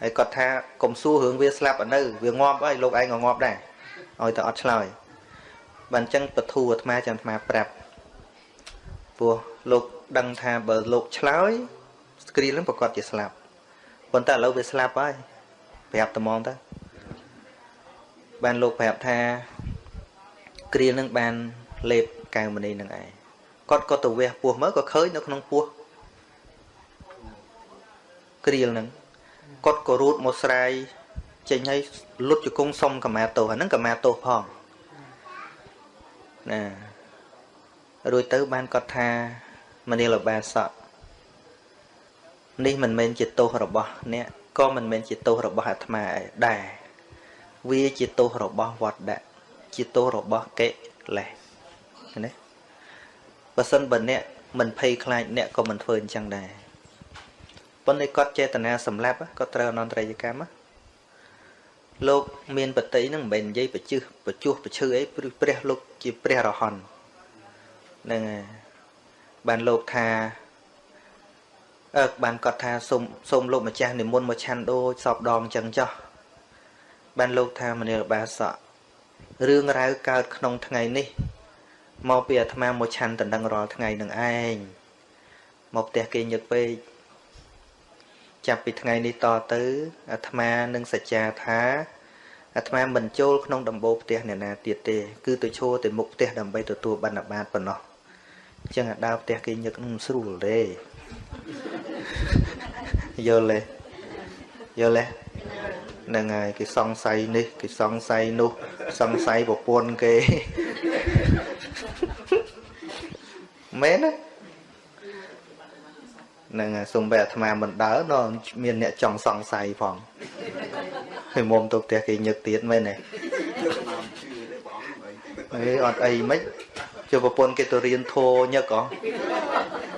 ហើយគាត់ថាកុំសួររឿងវាស្លាប់ឲ្យនៅវាងាប់ហើយលោកឯងក៏ងាប់ដែរឲ្យតែអត់ឆ្លើយបានអញ្ចឹងពធូអាត្មាចាំអាត្មាប្រាប់ ព្រោះលោកដឹងថាបើលោកឆ្លើយស្គ្រីលហ្នឹងប្រកាសជាស្លាប់ប៉ុន្តែឥឡូវវាស្លាប់ហើយប្រាប់ត្មងទៅបានលោកប្រាប់ថាគ្រានឹងបានលេបកៅមនីនឹងឯងគាត់ក៏ទៅវះពោះមើលក៏ឃើញនៅក្នុងពោះគ្រាលនឹងគាត់ក៏រូតមកស្រាយចេញឲ្យលុតជង្គង់សុំកម្មាទោសអាហ្នឹងកម្មាទោសផងណា រួចទៅបានគាត់ថាមនីលបាសកនេះមិនមែនជាទោសរបស់អ្នកក៏មិនមែនជាទោសរបស់អាត្មាដែរវាជាទោសរបស់វត្តដាក់ជាទោសរបស់កិលេសណាបើសិនបើអ្នកមិនភ័យខ្លាចអ្នកក៏មិនធ្វើអញ្ចឹងដែរប៉ុន្តែគាត់ចេតនាសម្លាប់គាត់ត្រូវអនន្តរយកម្មលោកមានបតីហ្នឹងមិនមែននិយាយបជឹះបជួសបឈឺអីព្រោះព្រះលោកជាព្រះរហន្តហ្នឹងហើយបានលោកថាអើបានគាត់ថាសូមសូមលោកម្ចាស់និមន្តមកឆាន់ដូចសពដងអញ្ចឹងចោះបានលោកថាមនាលបាសករឿងរ៉ាវកើតក្នុងថ្ងៃនេះមកពីអាត្មាមកឆាន់តណ្ដឹងរាល់ថ្ងៃនឹងឯងមកផ្ទះគេញឹកពេកចាប់ពីថ្ងៃនេះតទៅអាត្មានឹងសច្ចាថាអាត្មាមិនចូលក្នុងដំបូលផ្ទះអ្នកណាទៀតទេ គឺទៅឈរទៅមុខផ្ទះដើម្បីទទួលបណ្ឌបាតប៉ុណ្ណោះអញ្ចឹងអាដើរផ្ទះគេញឹកនឹងស្រួលទេយល់ទេយល់ទេហ្នឹងហើយគេសង្ស័យនេះគេសង្ស័យនោះសង្ស័យប្រពន្ធគេមែនទេហ្នឹងហើយសំបីអាត្មាមិនដើរនៅមានអ្នកចង់សង្ស័យផងហើយមុំទៅផ្ទះគេញឹកទៀតមែនទេអេអត់អីមិន ជិះប្រពន្ធគេទៅរៀនធោញឹកហ៎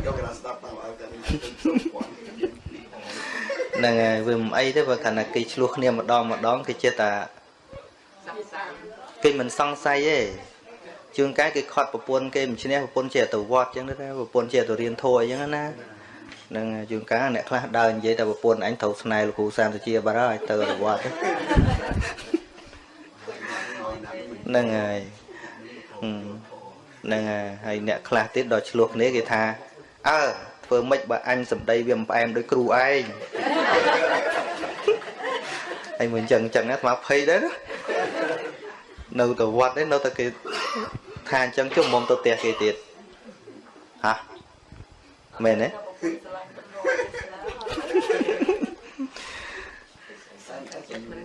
យកគេស្ដាប់តាមឲ្យតែហ្នឹងហើយវាមិនអីទេបើខណៈគេឆ្លោះគ្នាម្ដងម្ដងគេចេះតែគេមិនសង្ស័យទេជួនកាលគេខត់ប្រពន្ធគេមិនឈ្នះប្រពន្ធជាទៅវត្តអញ្ចឹងទៅប្រពន្ធជាទៅរៀនធោអញ្ចឹងណានឹងជួនកាលអ្នកខ្លះដើរនិយាយតែប្រពន្ធអញត្រូវស្នេហ៍លោកគ្រូសាមសុជាបាត់ហើយទៅទៅវត្តហ្នឹងហើយ ហ្នឹងហើយហើយអ្នកខ្លះទៀតដល់ឆ្លោះគ្នាគេថាអើធ្វើម៉េចបើអញសម្ដីវាមិនផ្អែមដូចគ្រូឯងហើយមួយអញ្ចឹងអញ្ចឹងណាស្មាភ័យដែរនៅទៅវត្តនេះនៅតែគេថាអញ្ចឹងជុំមុំទៅផ្ទះគេទៀតហាមែនទេ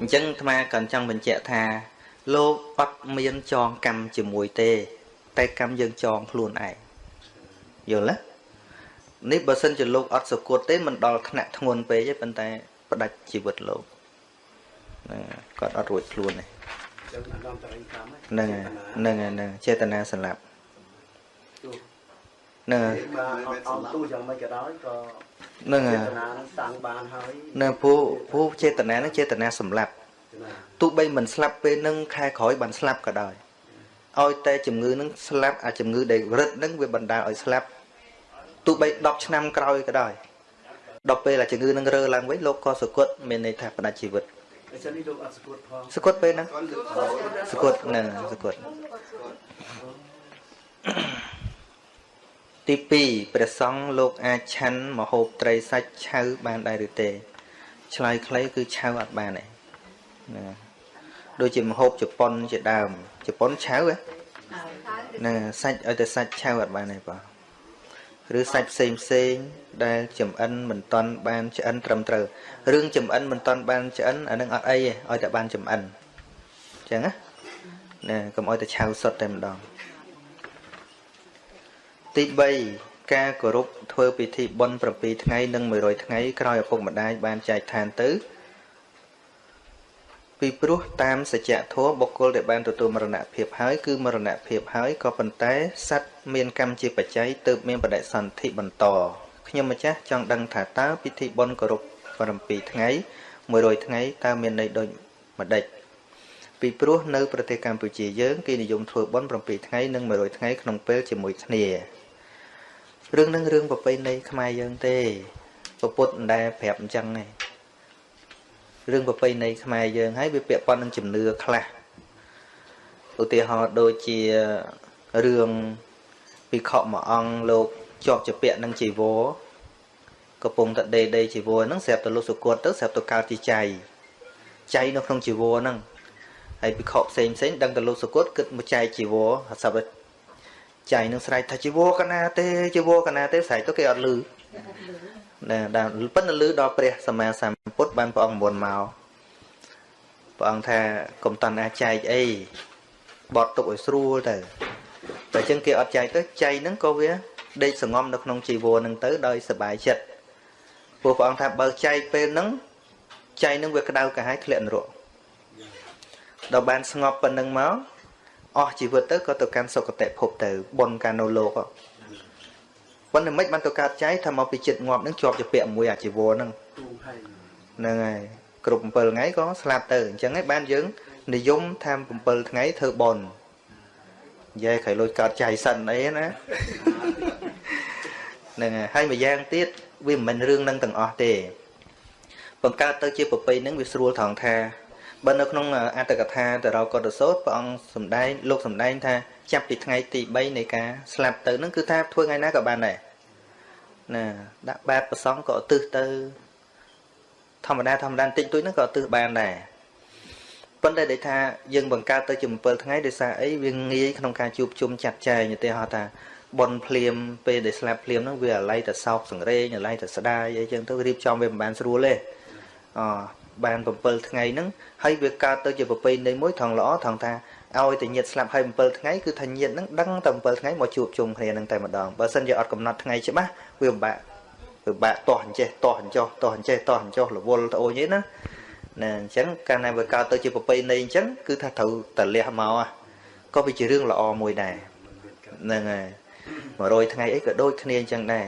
អញ្ចឹងអាត្មាក៏ចង់បញ្ជាក់ថាលោកអត់មានចងកម្មជាមួយទេ តែកម្មយើងចងខ្លួនឯងយល់ទេនេះបើសិនជាលោកអត់សគត់ទេមិនដល់ថ្នាក់ធ្ងន់ពេកទេប៉ុន្តែផ្ដាច់ជីវិតលោកណាគាត់អត់រួចខ្លួនទេហ្នឹងហើយហ្នឹងហើយហ្នឹងចេតនាសម្លាប់ហ្នឹងហើយអង្គទូយ៉ាងម៉េចក៏ដោយក៏ហ្នឹងហើយចេតនានឹងសាំងបានហើយហ្នឹងពូពូចេតនានឹងចេតនាសម្លាប់ទោះបីមិនស្លាប់ពេលនឹងខែក្រោយបានស្លាប់ក៏ដោយ ឲ្យតែជំងឺនឹងស្លាប់អាជំងឺដែលរឹតនឹងវាបណ្ដាលឲ្យស្លាប់ទោះបី10ឆ្នាំក្រោយក៏ដោយដល់ពេលអាជំងឺនឹងរើឡើងវិញលោកក៏សគត់មានន័យថាផ្ដាច់ជីវិតអញ្ចឹងនេះលោកអត់សគត់ផងសគត់ពេលហ្នឹងសគត់ហ្នឹងសគត់ទី2ព្រះសង្ឃលោកអាចឆាន់មហូបត្រីសាច់ឆៅបានដែរឬទេឆ្លើយខ្លីគឺឆៅអត់បានទេណាដូចជាមហូបជប៉ុនជាដើម ជប៉ុនឆៅហ្នឹងសាច់ឲ្យតែសាច់ឆៅអត់បានទេបងឬសាច់ផ្សេងផ្សេងដែលចំអិនមិនតន់បានឆ្អិនត្រឹមត្រូវរឿងចំអិនមិនតន់បានឆ្អិនអានឹងអត់អីទេឲ្យតែបានចំអិនអញ្ចឹងណាណាកុំឲ្យតែឆៅសុទ្ធតែម្ដងទី3ការគោរពធ្វើពិធីបុណ្យ7ថ្ងៃនិង100ថ្ងៃក្រោយឪពុកម្ដាយបានចែកឋានទៅ ពីព្រោះតាមសច្ចធម៌បុគ្គលដែលបានទទួលមរណភាពហើយគឺមរណភាពហើយក៏ប៉ុន្តែសត្វមានកម្មជាបច្ច័យទើបមានបដិសន្ធិបន្តខ្ញុំម្ចាស់ចង់ដឹងថាតើពិធីបុណ្យគោរព7ថ្ងៃ100ថ្ងៃតើមានន័យដូចម្ដេចពីព្រោះនៅប្រទេសកម្ពុជាយើងគេនិយមធ្វើបុណ្យ7ថ្ងៃនិង100ថ្ងៃក្នុងពេលជាមួយគ្នារឿងនឹងរឿងប្រពៃណីខ្មែរយើងទេពុទ្ធមិនដែលប្រាប់អញ្ចឹងទេ រឿងប្រពៃណីខ្មែរយើងហើយវាពាក់ព័ន្ធនឹងជំនឿខ្លះឧទាហរណ៍ដូចជារឿងពិខុមួយអង្គលោកជាប់ជាពាក់នឹងជីវរកំពុងតែដេដេជីវរហ្នឹងស្រាប់តែលោកសុគតទៅស្រាប់តែកើតជាចៃចៃនៅក្នុងជីវរហ្នឹងហើយពិខុផ្សេងផ្សេងដឹងតែលោកសុគតគិតមកចែកជីវរស្រាប់តែចៃនឹងស្រែកថាជីវរកណាទេជីវរកណាទេស្រែកទៅគេអត់លឺណា ដែលប៉ុន្តែលឺដល់ព្រះសម្មាសម្ពុទ្ធបានព្រះអង្គមុនមកព្រះអង្គថាកុំតន់អាចែកអីបត់ទុកឲ្យស្រួលទៅតែអញ្ចឹងគេអត់ចែកទៅចៃហ្នឹងក៏វាដេកសងំនៅក្នុងជីវរហ្នឹងទៅដោយសบายចិត្តព្រោះព្រះអង្គថាបើចែកពេលហ្នឹងចៃហ្នឹងវាក្តៅកាហាយធ្លាក់នរកដល់បានស្ងប់ប៉ុណ្្នឹងមកអស់ជីវិតទៅក៏ទៅកាន់សុគតិភពទៅបុណ្យកានៅលោកប៉ុ ប៉ុន្តែមិនបានទៅកើតចែកថាមកពីចិត្តងាប់ហ្នឹងជាប់ជាពាក់មួយអាជីវរហ្នឹងទូហើយហ្នឹងហើយគ្រប់7ថ្ងៃក៏ស្លាប់ទៅអញ្ចឹងឯងបានយើងនិយមថា7ថ្ងៃធ្វើបន់និយាយក្រៃលុយកើតចៃសិនអីណាហ្នឹងហើយហើយម្យ៉ាងទៀតវាមិនមែនរឿងនឹងទាំងអស់ទេបង្កើតទៅជាប្រពៃហ្នឹងវាស្រួលត្រង់ថាបើនៅក្នុងអត្តកថាតរោកតសោតព្រះអង្គសំដែងលោកសំដែងថាចាប់ពីថ្ងៃទី3នៃការស្លាប់ទៅហ្នឹងគឺថាធ្វើថ្ងៃណាក៏បានដែរ ណាដាក់បាតប្រសងក៏ឧទ្ទិសទៅ ធម្មតាធម្មតាតិចតួចហ្នឹងក៏ឧទ្ទិសបានដែរប៉ុន្តែដែលថាយើងបង្កើតទៅជា7ថ្ងៃដោយសារអីវាងាយក្នុងការជួបជុំចាត់ចែងឧទាហរណ៍ថាបនភ្លាមពេលដែលស្លាប់ភ្លាមហ្នឹងវាអាឡ័យតែសោកសង្រេងអាឡ័យតែស្ដាយអីចឹងទៅរៀបចំវាមិនបានស្រួលទេអបាន7ថ្ងៃហ្នឹងហើយវាកើតទៅជាប្រពៃណីមួយថងល្អថងថា ឲ្យតែញាតស្លាប់ហើយ7ថ្ងៃគឺថាញាតហ្នឹងដឹងតែ7ថ្ងៃមកជួបជុំគ្នាហ្នឹងតែម្ដងបើសិនជាអត់កំណត់ថ្ងៃច្បាស់វាពិបាកពិបាកតោះអញ្ចេះតោះអញ្ចោះតោះអញ្ចេះតោះអញ្ចោះរវល់ត្អូញអីណាណាអញ្ចឹងកាលណាវាកើតទៅជាប្រពៃណីអញ្ចឹងគឺថាត្រូវតលះមកក៏វាជារឿងល្អមួយដែរហ្នឹងហើយ100ថ្ងៃអីក៏ដូចគ្នាអញ្ចឹងដែរ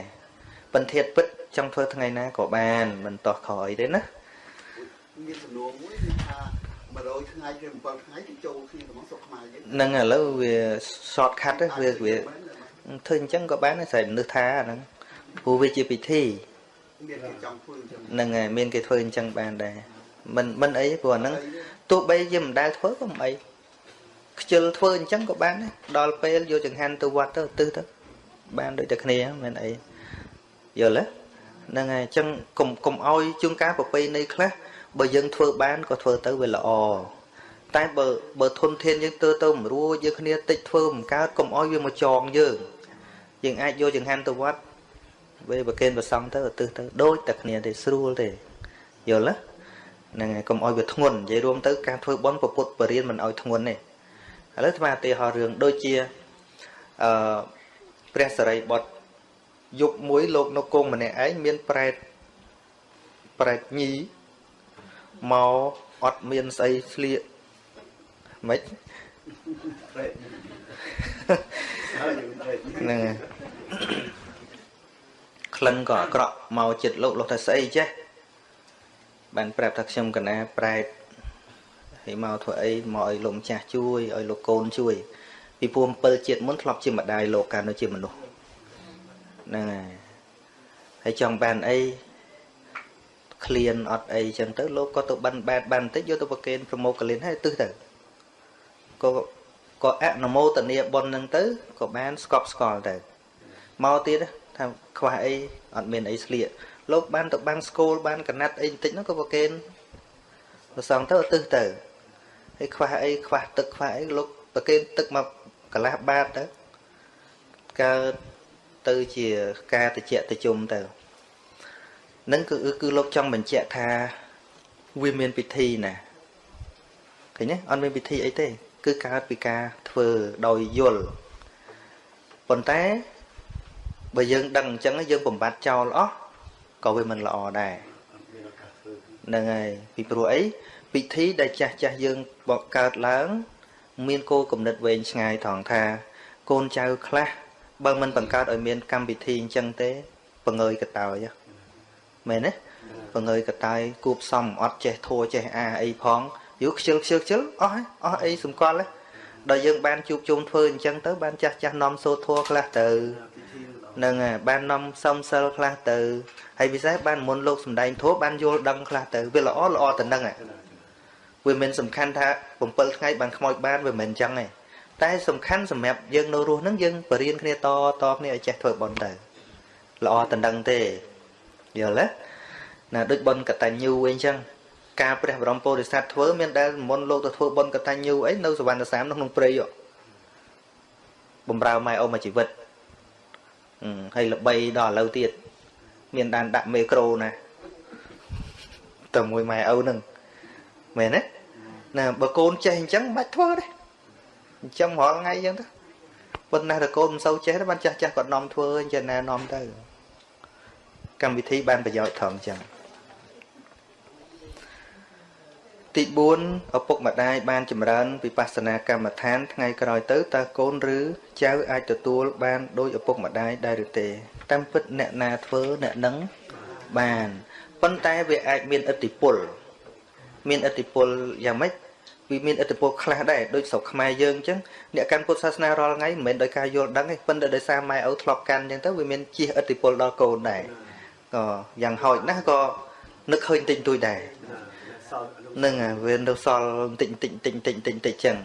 បន្ទាតពិតចង់ធ្វើថ្ងៃណាក៏បានមិនតោះខអីទេណាមានសំណួរមួយគឺថា 100ថ្ងៃឬ7ថ្ងៃទៅចូលគ្នាក្នុងស្រុកខ្មែរយើងហ្នឹងឥឡូវវា short cut ទេវាវាធ្វើអញ្ចឹងក៏បានដែរស្រែនឹកថាអាហ្នឹងព្រោះវាជាពិធីមានគេចង់ធ្វើអញ្ចឹងហ្នឹងហើយមានគេធ្វើអញ្ចឹងបានដែរមិនមិនអីព្រោះអាហ្នឹងទោះបីយើងមិនដែលធ្វើក៏មិនអីខ្ជិលធ្វើអញ្ចឹងក៏បានដែរដល់ពេលយកចង្ហាន់ទៅវត្តទៅឧទ្ទិសទៅបានដូចតែគ្នាមិនអីយល់ទេហ្នឹងហើយអញ្ចឹងកុំកុំឲ្យជួនកាលប្រពៃណីខ្លះ បើយើងធ្វើបានក៏ធ្វើទៅវាល្អតែបើបើធនធានយើងទៅទៅមិនរួចយើងគ្នាតិចធ្វើមិនកើតកុំឲ្យវាមកចងយើងយើងអាចយកចង្ហាន់ទៅវត្តពេលប្រគេនប្រសង់ទៅឧទ្ទិសទៅដូចតែគ្នាទេស្រួលទេយល់ទេហ្នឹងហើយកុំឲ្យវាធ្ងន់និយាយរួមទៅការធ្វើបន់ពុទ្ធបរិញ្ញាមិនឲ្យធ្ងន់ទេឥឡូវថ្មឧទាហរណ៍រឿងដូចជាអឺព្រះសរិបុត្រយុគមួយលោកនៅគង់ម្នាក់ឯងមានប្រែតប្រែតញី មកអត់មានស្អីស្លៀកម៉េចព្រែកហើយយើងព្រែកហ្នឹងហើយក្លិនក៏អាក្រក់មកចិត្តលោកលោកថាស្អីចេះបានប្រាប់ថាខ្ញុំកណាប្រែតហើយមកធ្វើអីមកឲ្យលោកម្ចាស់ជួយឲ្យលោកកូនជួយពីព្រោះ7ជាតិមុនធ្លាប់ជាម្ដាយលោកកាលនៅជាមនុស្សហ្នឹងហើយហើយចង់បានអី ឃ្លានអត់អីចឹងទៅលោកក៏ទៅបិណ្ឌបាតបានបន្តិចយកទៅប្រគេនប្រមោកកលៀនហើយទឹះទៅក៏ក៏អនុមោទនាបុណ្យហ្នឹងទៅក៏បានស្កប់ស្កល់ទៅមកទៀតថាខ្វះអីអត់មានអីស្លៀកលោកបានទៅបាំងស្គូលបានកណាត់អីបន្តិចហ្នឹងក៏ប្រគេនប្រសងទៅទឹះទៅហើយខ្វះអីខ្វះទឹកខ្វះអីលោកប្រគេនទឹកមកកន្លះបាតទៅកើតទៅជាការតិចតិជុំទៅ នឹងគឺគឺលោកចង់បញ្ជាក់ថាវាមានពិធីណាឃើញទេអត់មានពិធីអីទេ គឺកើតពីការធ្វើដោយយល់ប៉ុន្តែបើយើងដឹងអញ្ចឹងយើងបំបត្តិចោលអស់ក៏វាមិនល្អដែរមានឱកាសធ្វើហ្នឹងហើយពីព្រោះអីពិធីដែលចាស់ចាស់យើងបកកើតឡើង មានគោលគំនិតវែងឆ្ងាយត្រង់ថា កូនចៅខ្លះបើមិនបង្កើតឲ្យមានកម្មវិធីអញ្ចឹងទេបង្ងើយកតើយហ៎ មែនទេបង្ងើយកតើយគួបសំអត់ចេះធัวចេះអាអីផងយូរខ្ជិលខ្ជិលខ្ជិលអស់ហើយអស់អីសម្គាល់ទេដល់យើងបានជួបជុំធ្វើអញ្ចឹងទៅបានចាស់ចាស់នាំសូត្រធัวខ្លះទៅពិធីល្អហ្នឹងហើយបាននាំសំសិលខ្លះទៅហើយពិសេសបានមុនលោកសំដែងធម៌បានយល់ដឹងខ្លះទៅវាល្អល្អទៅនឹងហើយវាមិនសំខាន់ថា7ថ្ងៃបានខ្មោចបានវាមិនអញ្ចឹងទេតែសំខាន់សម្រាប់យើងនៅរស់ហ្នឹងយើងបរៀនគ្នាតតគ្នាឲ្យចេះធ្វើបន់ទៅល្អទៅនឹងទេ យល់ទេណាដូចបន់កតញ្ញូអីអញ្ចឹងការព្រះបរមពោធិសត្វធ្វើមានដែលមុនលោកទៅធ្វើបន់កតញ្ញូអីនៅសវណ្ណសាមនៅក្នុងព្រៃហ៎បំរើម៉ែអូមកជីវិតអឺហើយល្បីដល់ឥឡូវទៀតមានដានដាក់មេក្រូណាតែមួយម៉ែឪហ្នឹងមែនទេណាបើកូនចេះអញ្ចឹងមិនបាច់ធ្វើទេអញ្ចឹងរាល់ថ្ងៃអញ្ចឹងទៅប៉ុន្តែតែកូនមិនសូវចេះទេបានចាស់ចាស់គាត់នាំធ្វើអញ្ចឹងណានាំទៅ កម្មវិធីបានប្រយោជន៍ថងអញ្ចឹងទី4ឪពុកម្ដាយបានចម្រើនវិបស្សនាកម្មដ្ឋានថ្ងៃក្រោយទៅតើកូនឬចៅអាចទទួលបានដោយឪពុកម្ដាយដែរឬទេតាមពិតអ្នកណាធ្វើអ្នកនឹងបានប៉ុន្តែវាអាចមានឥទ្ធិពលមានឥទ្ធិពលយ៉ាងម៉េចវាមានឥទ្ធិពលខ្លះដែរដូចស្រុកខ្មែរយើងអញ្ចឹងអ្នកកាន់ពុទ្ធសាសនារាល់ថ្ងៃមិនមែនដោយការយល់ដឹងទេប៉ុន្តែដោយសារម៉ែឪធ្លាប់កាន់អញ្ចឹងទៅវាមានជះឥទ្ធិពលដល់កូនដែរ ក៏យ៉ាងហោចណាស់ក៏នឹកឃើញតិចតួចដែរនឹងវានៅសល់តិចតិចតិចតិចតិចតិចចឹង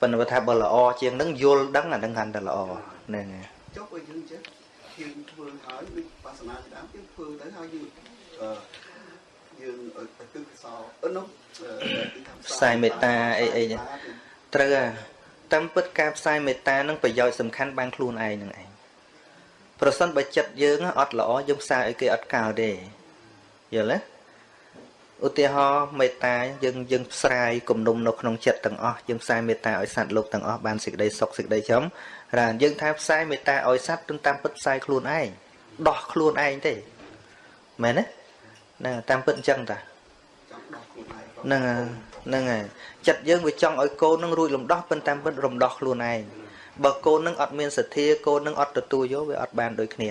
ប៉ុន្តែថាបើល្អជាងនឹងយល់ដឹងអានឹងកាន់តែល្អហ្នឹងចុះបើយើងចេះយើងធ្វើហើយដូចបាសនាដើមយើងធ្វើទៅហើយយើងអឺយើងឲ្យទិសសោអឺនោះផ្សាយមេត្តាអីអីចឹងត្រូវហ่ะតាមពិតការផ្សាយមេត្តានឹងប្រយោជន៍សំខាន់បានខ្លួនឯងនឹងឯង ប្រសិនបើចិត្តយើងអត់ល្អយើងផ្សាយឲ្យគេអត់កោទេយល់ទេឧទាហរណ៍មេត្តាយើងយើងផ្សាយគំនុំនៅក្នុងចិត្តទាំងអស់យើងផ្សាយមេត្តាឲ្យសត្វលោកទាំងអស់បានសេចក្តីសុខសេចក្តីចំរានយើងថាផ្សាយមេត្តាឲ្យសត្វទន្តាមពិតផ្សាយខ្លួនឯងដោះខ្លួនឯងទេមែនទេណាតាមពិតអញ្ចឹងតាចង់ដោះខ្លួនឯងហ្នឹងហើយហ្នឹងហើយចិត្តយើងវាចង់ឲ្យកូននឹងរួចលំដោះប៉ុន្តែពិតរំដោះខ្លួនឯង បើកូននឹងអត់មានសទ្ធាកូននឹងអត់ទទួលយកវាអត់បានដូចគ្នា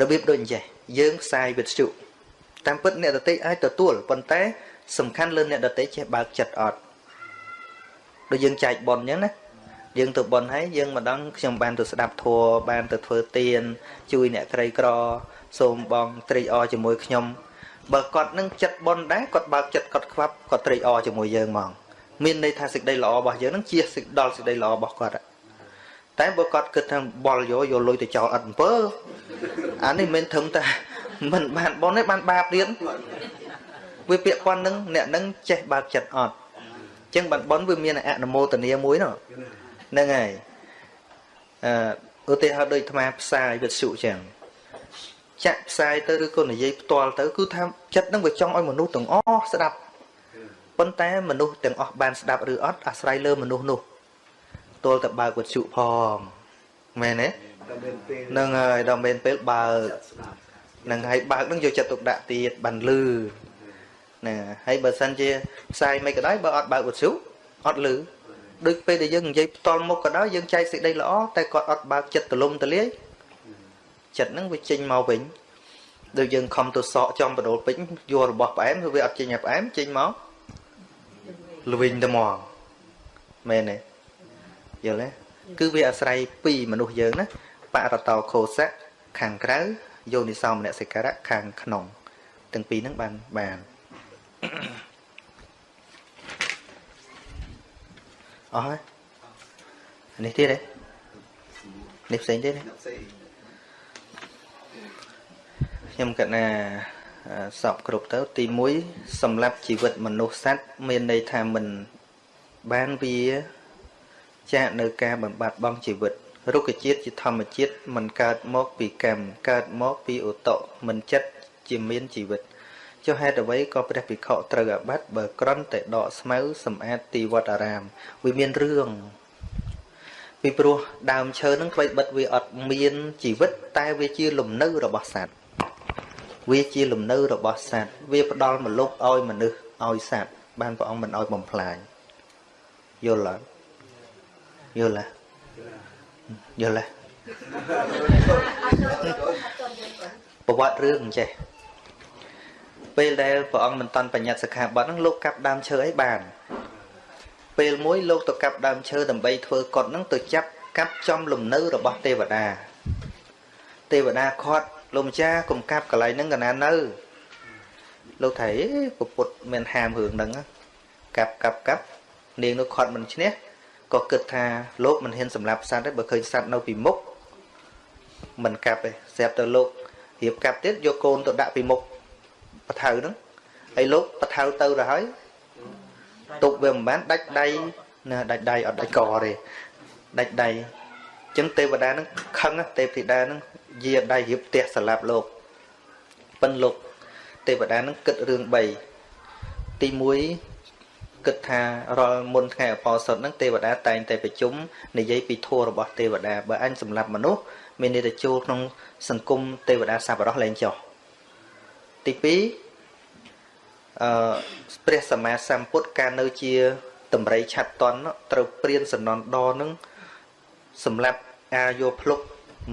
របៀបដូចអញ្ចេះយើងផ្សាយវិទ្យុតាមពិតអ្នកដតីអាចទទួលប៉ុន្តែ សំខាន់លើអ្នកដតីចេះបើកចិត្តអត់ដូចយើងចែកប៉ុនអញ្ចឹងណាយើងទៅប៉ុនហើយយើងម្ដងខ្ញុំបានទៅស្ដាប់ធัวបានទៅធ្វើទានជួយអ្នកក្រីក្រ សូមបងត្រេកអរជាមួយខ្ញុំបើគាត់នឹងចិត្តប៉ុនដែរគាត់បើកចិត្តគាត់ខ្វាប់គាត់ត្រេកអរជាមួយយើងហ្មងមានន័យថាសេចក្តីល្អរបស់យើងនឹងជាសេចដល់សេចក្តីល្អរបស់គាត់ តែបើគាត់គិតថាបល់យកយកលុយទៅចោលអត់អំពើអានេះមិនធឹមតែមិនបានប៉ុនទេបានបាបទៀតវាពាក្យប៉ុននឹងអ្នកនឹងចេះបើកចិត្តអត់អញ្ចឹងបានប៉ុនវាមានអនុមោទនាមួយនោះហ្នឹងហើយអឺឧទាហរណ៍ដូចអាត្មាផ្សាយវិទ្យុអញ្ចឹងចាក់ផ្សាយទៅឬក៏និយាយផ្ទាល់ទៅគឺថាចិត្តនឹងវាចង់ឲ្យមនុស្សទាំងអស់ស្ដាប់ប៉ុន្តែមនុស្សទាំងអស់បានស្ដាប់ឬអត់អាស្រ័យលើមនុស្សនោះ ទល់តែបើកវិទ្យុផងមែនទេតែមានពេលនឹងហើយដល់មែនពេលបើកស្ដាប់នឹងហើយបើកនឹងយកចិត្តទុកដាក់ទៀតបានលឺណាហើយបើសិនជាផ្សាយមិនក៏ដោយបើអត់បើកវិទ្យុអត់លឺដូចពេលដែលយើងនិយាយផ្ទាល់មុខក៏ដោយយើងចែកសេចក្តីល្អតែគាត់អត់បើកចិត្តទលំទលាយចិត្តហ្នឹងវាចេញមកវិញដូចយើងខំទៅសក់ចំបដូលពេញយករបស់ផ្អែមគឺវាអត់ចេញឲ្យផ្អែមចេញមកល្វិញតែមកមែនទេ យល់ទេគឺវាអាស្រ័យពីមនុស្សយើងណាបរតោខោសៈខាងក្រៅយោនិសោមនសិការៈខាងក្នុងទាំងពីរហ្នឹងបានបានអស់ហើយនេះទៀតទេនេះផ្សេងទៀតទេអ្នកផ្សេងខ្ញុំគិតថាអឺសពគ្រប់ទៅ ទី1សម្រាប់ជីវិតមនុស្សសត្វមានន័យថាមិនបានវា ចាកនៅការបំបត្តិបងជីវិតរុក្ខជាតិជាធម្មជាតិមិនកើតមកពីកម្មកើតមកពីឧតុមិនចិត្តជាមានជីវិតចុះហេតុអ្វីក៏ព្រះភិក្ខុត្រូវអាបត្តិបើក្រន់តែដកស្មៅសម្អាតទីវត្តអារាមវាមានរឿងពីព្រោះដើមឈើនឹងថ្មីបិទវាអត់មានជីវិត តែវាជាលំនៅរបស់សត្វវាជាលំនៅរបស់សត្វវាផ្ដល់មលុបឲ្យមនុស្សឲ្យសត្វបានព្រះអង្គមិនឲ្យបំផ្លាញយល់អត់ យល់ហ៎យល់ហ៎ប្រវត្តិរឿងអញ្ចេះពេលដែលព្រះអង្គមិនតាន់បញ្ញត្តិសិក្ខាបទហ្នឹងលោកកាប់ដើមឈើឲ្យបាន ពេលមួយលោកទៅកាប់ដើមឈើដើម្បីធ្វើកុដហ្នឹងទៅចាប់កាប់ចំលំនៅរបស់ទេវតាទេវតាខាត់លោកម្ចាស់កុំកាប់កន្លែងហ្នឹងកណានៅលោកថៃពុទ្ធមានហាមរឿងហ្នឹងណាកាប់កាប់កាប់នាងនោះខាត់មិនឈ្នះ ក៏គិតថាលោកមិនហ៊ានសម្លាប់សត្វទេបើឃើញសត្វនៅពីមុខមិនកាប់ទេស្រាប់តែលោករៀបកាប់ទៀតយកកូនទៅដាក់ពីមុខបថៅហ្នឹងហើយលោកបថៅទៅទៅហើយទុកវាមិនបានដាច់ដៃណាដាច់ដៃអត់ដាច់កទេដាច់ដៃអញ្ចឹងទេវតាហ្នឹងខឹងណាទេពធីតាហ្នឹងយាដៃរៀបផ្ទះសម្លាប់លោកប៉ិនលោកទេវតាហ្នឹងគិតរឿង3ទី1 គិតថារាល់មុនថ្ងៃអបអរសុតហ្នឹងទេវតាតែងតែប្រជុំនិយាយពីធម៌របស់ទេវតាបើអញសម្លាប់មនុស្សមានន័យថាចូលក្នុងសង្គមទេវតាសប្បុរសលែងចុះទី2អអឺព្រះសម្មាសម្ពុទ្ធកាលនៅជាតម្រៃឆាត់តន់នោះត្រូវព្រានសំណន់ដនឹងសម្រាប់អាយោភ្លុក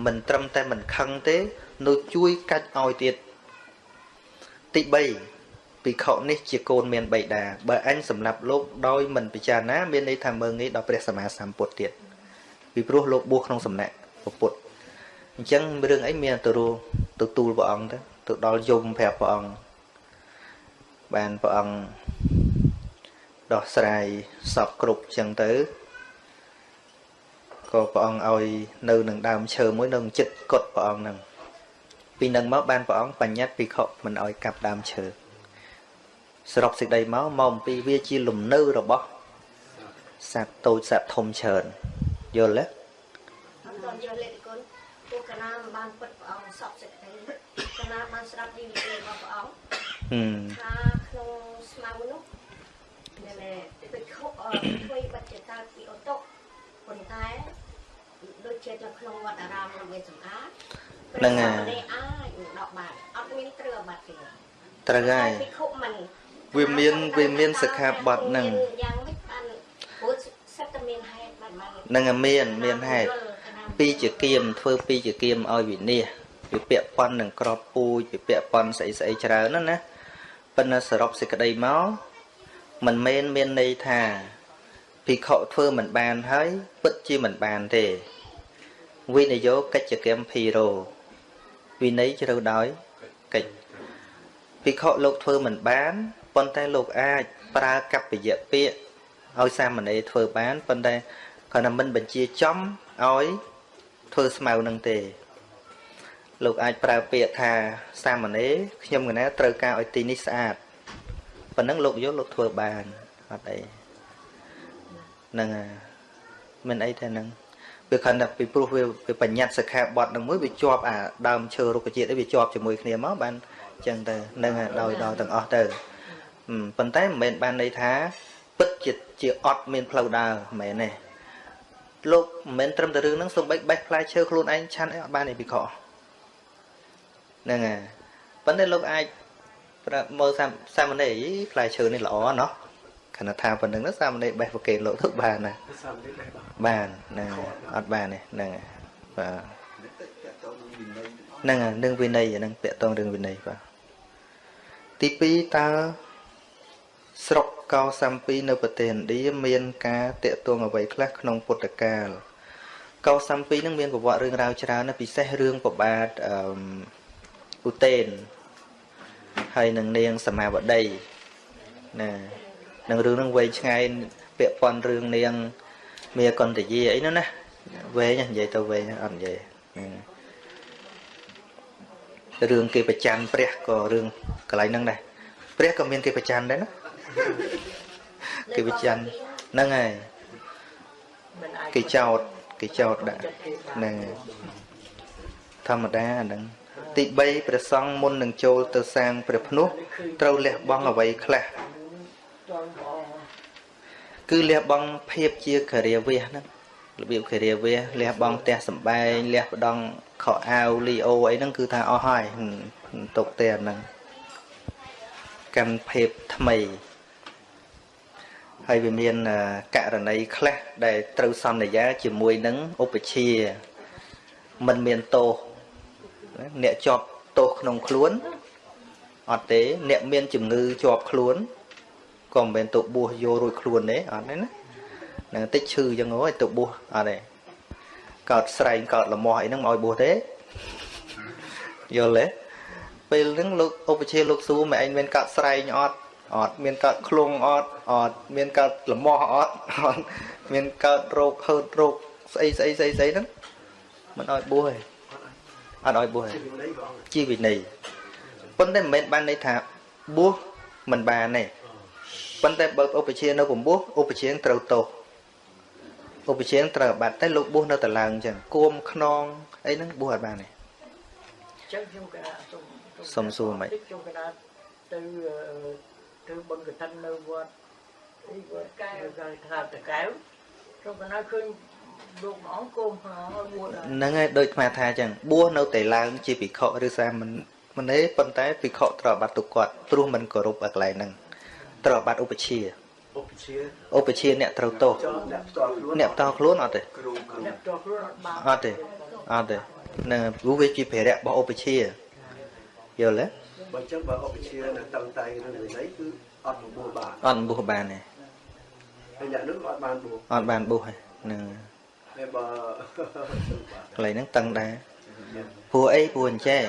មិនត្រឹមតែមិនខឹងទេ នៅជួយកាច់ឲ្យទៀតទី3 ភិក្ខុនេះជាកូនមានបិតាបើអញសម្រាប់លោកដោយមិនពិចារណាមានន័យថាមើងងាយដល់ព្រះសម្មាសម្ពុទ្ធទៀតពីព្រោះលោកបួសក្នុងសំណាក់ពុទ្ធអញ្ចឹងរឿងអីមានទៅរួទៅទូលព្រះអង្គទៅទៅដល់យមប្រាប់ព្រះអង្គបានព្រះអង្គដោះស្រាយសពគ្រប់អញ្ចឹងទៅក៏ព្រះអង្គឲ្យនៅនឹងដើមឈើមួយនៅចិត្តកត់ព្រះអង្គហ្នឹងពីនឹងមកបានព្រះអង្គបញ្ញត្តិភិក្ខុមិនឲ្យកាប់ដើមឈើ សរុបសេចក្តីមកមកអំពីវាជាលំនៅរបស់សត្វតូចសត្វធំច្រើនយល់ទេអត់ដល់យកលេខគុណពួកកណាមិនបានពិតព្រះអង្គសពសេចក្តីកណាបានស្ដាប់ជីវិតរបស់ព្រះអង្គហឹមថាក្នុងស្មៅនោះណែណែទៅខុសធ្វើបច្ចតាពីអូតូប៉ុន្តែដូចជានៅក្នុងវត្តអារាមនឹងមានសម្អាតនេះអាចដកបានអត់មានគ្រឿងបាត់ទេត្រូវហើយពីខុសមិន វាមានវាមានសិក្ខាបទហ្នឹងយ៉ាងម៉េចបានព្រោះសិតតែមានហេតុបានបាននឹងមានមានហេតុពីជាគៀមធ្វើពីជាគៀមឲ្យវិនិច្ឆ័យវាពាក់ប៉ុននឹងក្របពូជវាពាក់ប៉ុនស្អីស្អីច្រើនណាស់ណាប៉ុន្តែសរុបសេចក្តីមកមិនមែនមានន័យថាភិក្ខុធ្វើមិនបានហើយ ពិតជាមិនបានទេវិនយោកិច្ចកម្មភីរោវិន័យជ្រៅដោយកិច្ចភិក្ខុលោកធ្វើមិនបាន ប៉ុន្តែលោកអាចប្រើកប្បយៈពាក្យឲ្យសាមណេរធ្វើបានប៉ុន្តែគាត់ថាមិនបញ្ជាចំឲ្យធ្វើស្មៅនឹងទេ លោកអាចប្រើពាក្យថាសាមណេរខ្ញុំកណាត្រូវការឲ្យទីនេះស្អាតប៉ុណ្ណឹងលោកយកលោកធ្វើបានអត់អីហ្នឹងហើយមិនអីទេហ្នឹងវាខណ្ឌតែពីព្រោះវាវាបញ្ញត្តិសិក្ខាបទនឹងមួយវាជាប់អាដើមឈើរុក្ខជាតិវាជាប់ជាមួយគ្នាមកបានអញ្ចឹងទៅហ្នឹងហើយដោយដល់ទាំងអស់ទៅហឹម ប៉ុន្តែមិនមែនបានន័យថាពិតជាជាអត់មានផ្លូវដើរមិនមែនទេលោកមិនមែនត្រឹមតែរឿងហ្នឹងសំបីបេះផ្លែឈើខ្លួនឯងឆាន់អីអត់បានទេពីខហ្នឹងហើយប៉ុន្តែលោកអាចប្រាប់មើលសាមសាមណេរផ្លែឈើនេះល្អណោះខណៈថាប៉ុណ្្នឹងទៅសាមណេរបេះប្រកេនលោកទៅបានណាសាមនេះដែរបាទបានហ្នឹងហើយអត់បានទេហ្នឹងហើយបាទតែតើតើនឹងវិន័យទាំងអស់ហ្នឹងហើយនឹងវិន័យហ្នឹងតកតងរឿងវិន័យបាទទី2តើ ស្រុកកោសំពីនៅប្រទេសឥណ្ឌាមានការតកតងអ្វីខ្លះក្នុងពុទ្ធកាលកោសំពីហ្នឹងមានប្រវត្តិរឿងរ៉ាវច្រើនណាស់ពិសេសរឿងប្របាទអឺឧទេនហើយនឹងនាងសមាវតីណានឹងរឿងហ្នឹងវែងឆ្ងាយពាក់ព័ន្ធរឿងនាងមាកន្តយាអីហ្នឹងណាវែងណានិយាយទៅវែងណាអត់និយាយហ្នឹងរឿងគេប្រច័នព្រះក៏រឿងកន្លែងហ្នឹងដែរព្រះក៏មានគេប្រច័នដែរណា គេប្រច័នហ្នឹងហើយមិនអាចគេចោតគេចោតដាក់ហ្នឹងហើយធម្មតាអាហ្នឹងទី3ព្រះសង្ឃមុននឹងចូលទៅសាងព្រះភ្នោះត្រូវលះបង់អ្វីខ្លះតងបងគឺលះបង់ភាពជាគរាវាសហ្នឹងរបៀបគរាវាសលះបង់ផ្ទះសម្បែងលះបង់ខោអាវលីអូអីហ្នឹងគឺថាអស់ហើយហឹមទុកទេអាហ្នឹងកម្មភាពថ្មី ហើយវាមានអឺករណីខ្លះដែលត្រូវសន្យាជាមួយនឹងឧបជាមិនមានទោសអ្នកជាប់ទោសក្នុងខ្លួនអត់ទេអ្នកមានជំងឺជាប់ខ្លួនក៏មិនមែនទៅបួសយករួចខ្លួនទេអត់ទេណានឹងតិចឈឺចឹងហ៎ទៅបួសអត់ទេកោតស្រែងកោតលមាស់អីហ្នឹងមកឲ្យបួសទេយល់ទេពេលហ្នឹងលោកឧបជាលោកសួរមិនឯងមានកោតស្រែងអត់ អត់មានកោតឃ្លងអត់អត់មានកោតលមាស់អត់អត់មានកោតរោគហឺតរោគស្អីស្អីស្អីស្អីហ្នឹងមិនឲ្យបួសទេអត់ឲ្យបួសទេវិន័យព្រះអង្គជាវិន័យប៉ុន្តែមិនមែនបានន័យថាបួសមិនបានទេប៉ុន្តែបើឧបជានៅកំបួសឧបជាត្រូវទោសឧបជាត្រូវអាបាត់តែលោកបួសនៅតឡើងអញ្ចឹងគួមខ្នងអីហ្នឹងបួសអត់បានទេចឹងខ្ញុំកណាសុំសុំសួរមិនខ្ញុំកណាទៅ អឺទៅបុណ្យកឋិននៅវត្តអីវត្តកែវគេថាតកែវខ្ញុំកណាឃើញលោកមួយអង្គគោមខ្នងឲ្យបួសដែរហ្នឹងហើយដូចអាត្មាថាអញ្ចឹងបួសនៅតែឡើងជាភិក្ខុឬសាមណមនេប៉ុន្តែភិក្ខុត្រូវអាបត្តិទុកគាត់ព្រោះមិនគោរពឲ្យកន្លែងហ្នឹងត្រូវអាបត្តិឧបជាឧបជាឧបជាអ្នកត្រូវទោសចោលអ្នកផ្ទាល់ខ្លួនអ្នកតខ្លួនអត់ទេគ្រូគ្រូអ្នកតខ្លួនអត់បានអត់ទេអត់ទេហ្នឹងហើយព្រោះវាជាភារៈរបស់ឧបជាយល់ទេ បើអញ្ចឹងបើឧបជានៅតឹងតែងនឹងវិន័យគឺអត់បបួលបានអត់បួសបានទេហើយអ្នកនោះអត់បានបួលអត់បានបួសទេហ្នឹងហើយបើកន្លែងហ្នឹងតឹងដែរព្រោះអីព្រោះអញ្ចេះ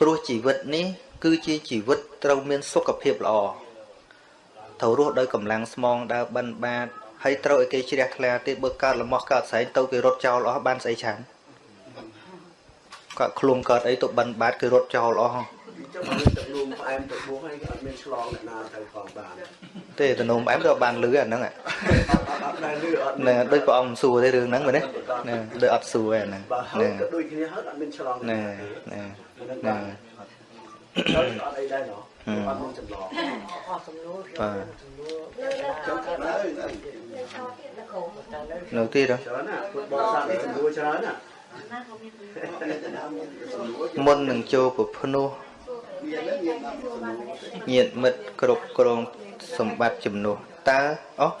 ព្រោះជីវិតនេះគឺជាជីវិតត្រូវមានសុខភាពល្អត្រូវរស់ដោយកម្លាំងស្មងដើរបិណ្ឌបាតហើយត្រូវឲ្យគេជ្រះថ្លាទៀតបើកើតលំោះកើតស្រែងទៅគេរត់ចោលអស់បានស្អីច្រើនគាត់ខ្លួនកើតអីទៅបិណ្ឌបាតគេរត់ចោលអស់អញ្ចឹងបើទឹកនោមផ្អែមទៅបួសហើយអត់មានឆ្លងអ្នកណាទៅផងបានទេតំណុំអែមទៅបានលឺអាហ្នឹងអាអត់អត់ដែលលឺអត់ហ្នឹងដូចព្រះអង្គមិនសួរទេរឿងហ្នឹងមែនទេហ្នឹងដូចអត់សួរទេហ្នឹងបើហើហ្នឹងក៏ដូចគ្នាហើយអត់មានឆ្លងហ្នឹងហ្នឹងហ្នឹងហ្នឹងទៅអត់អីដែរណោះអត់មានចម្លងអស់សំណួរបាទសំណួរនៅនៅចុងក្រោមទៅទៅនៅក្រោមទៀតនៅក្រោមតែនៅនៅទៀតហ៎ច្រើនណាពុទ្ធបរិស័ទនេះចំនួនច្រើនណាមុននឹងចូលប្រភ្នោះ ញាតិមិត្តគ្រប់គ្រងសម្បត្តិជំនួសតើអោះ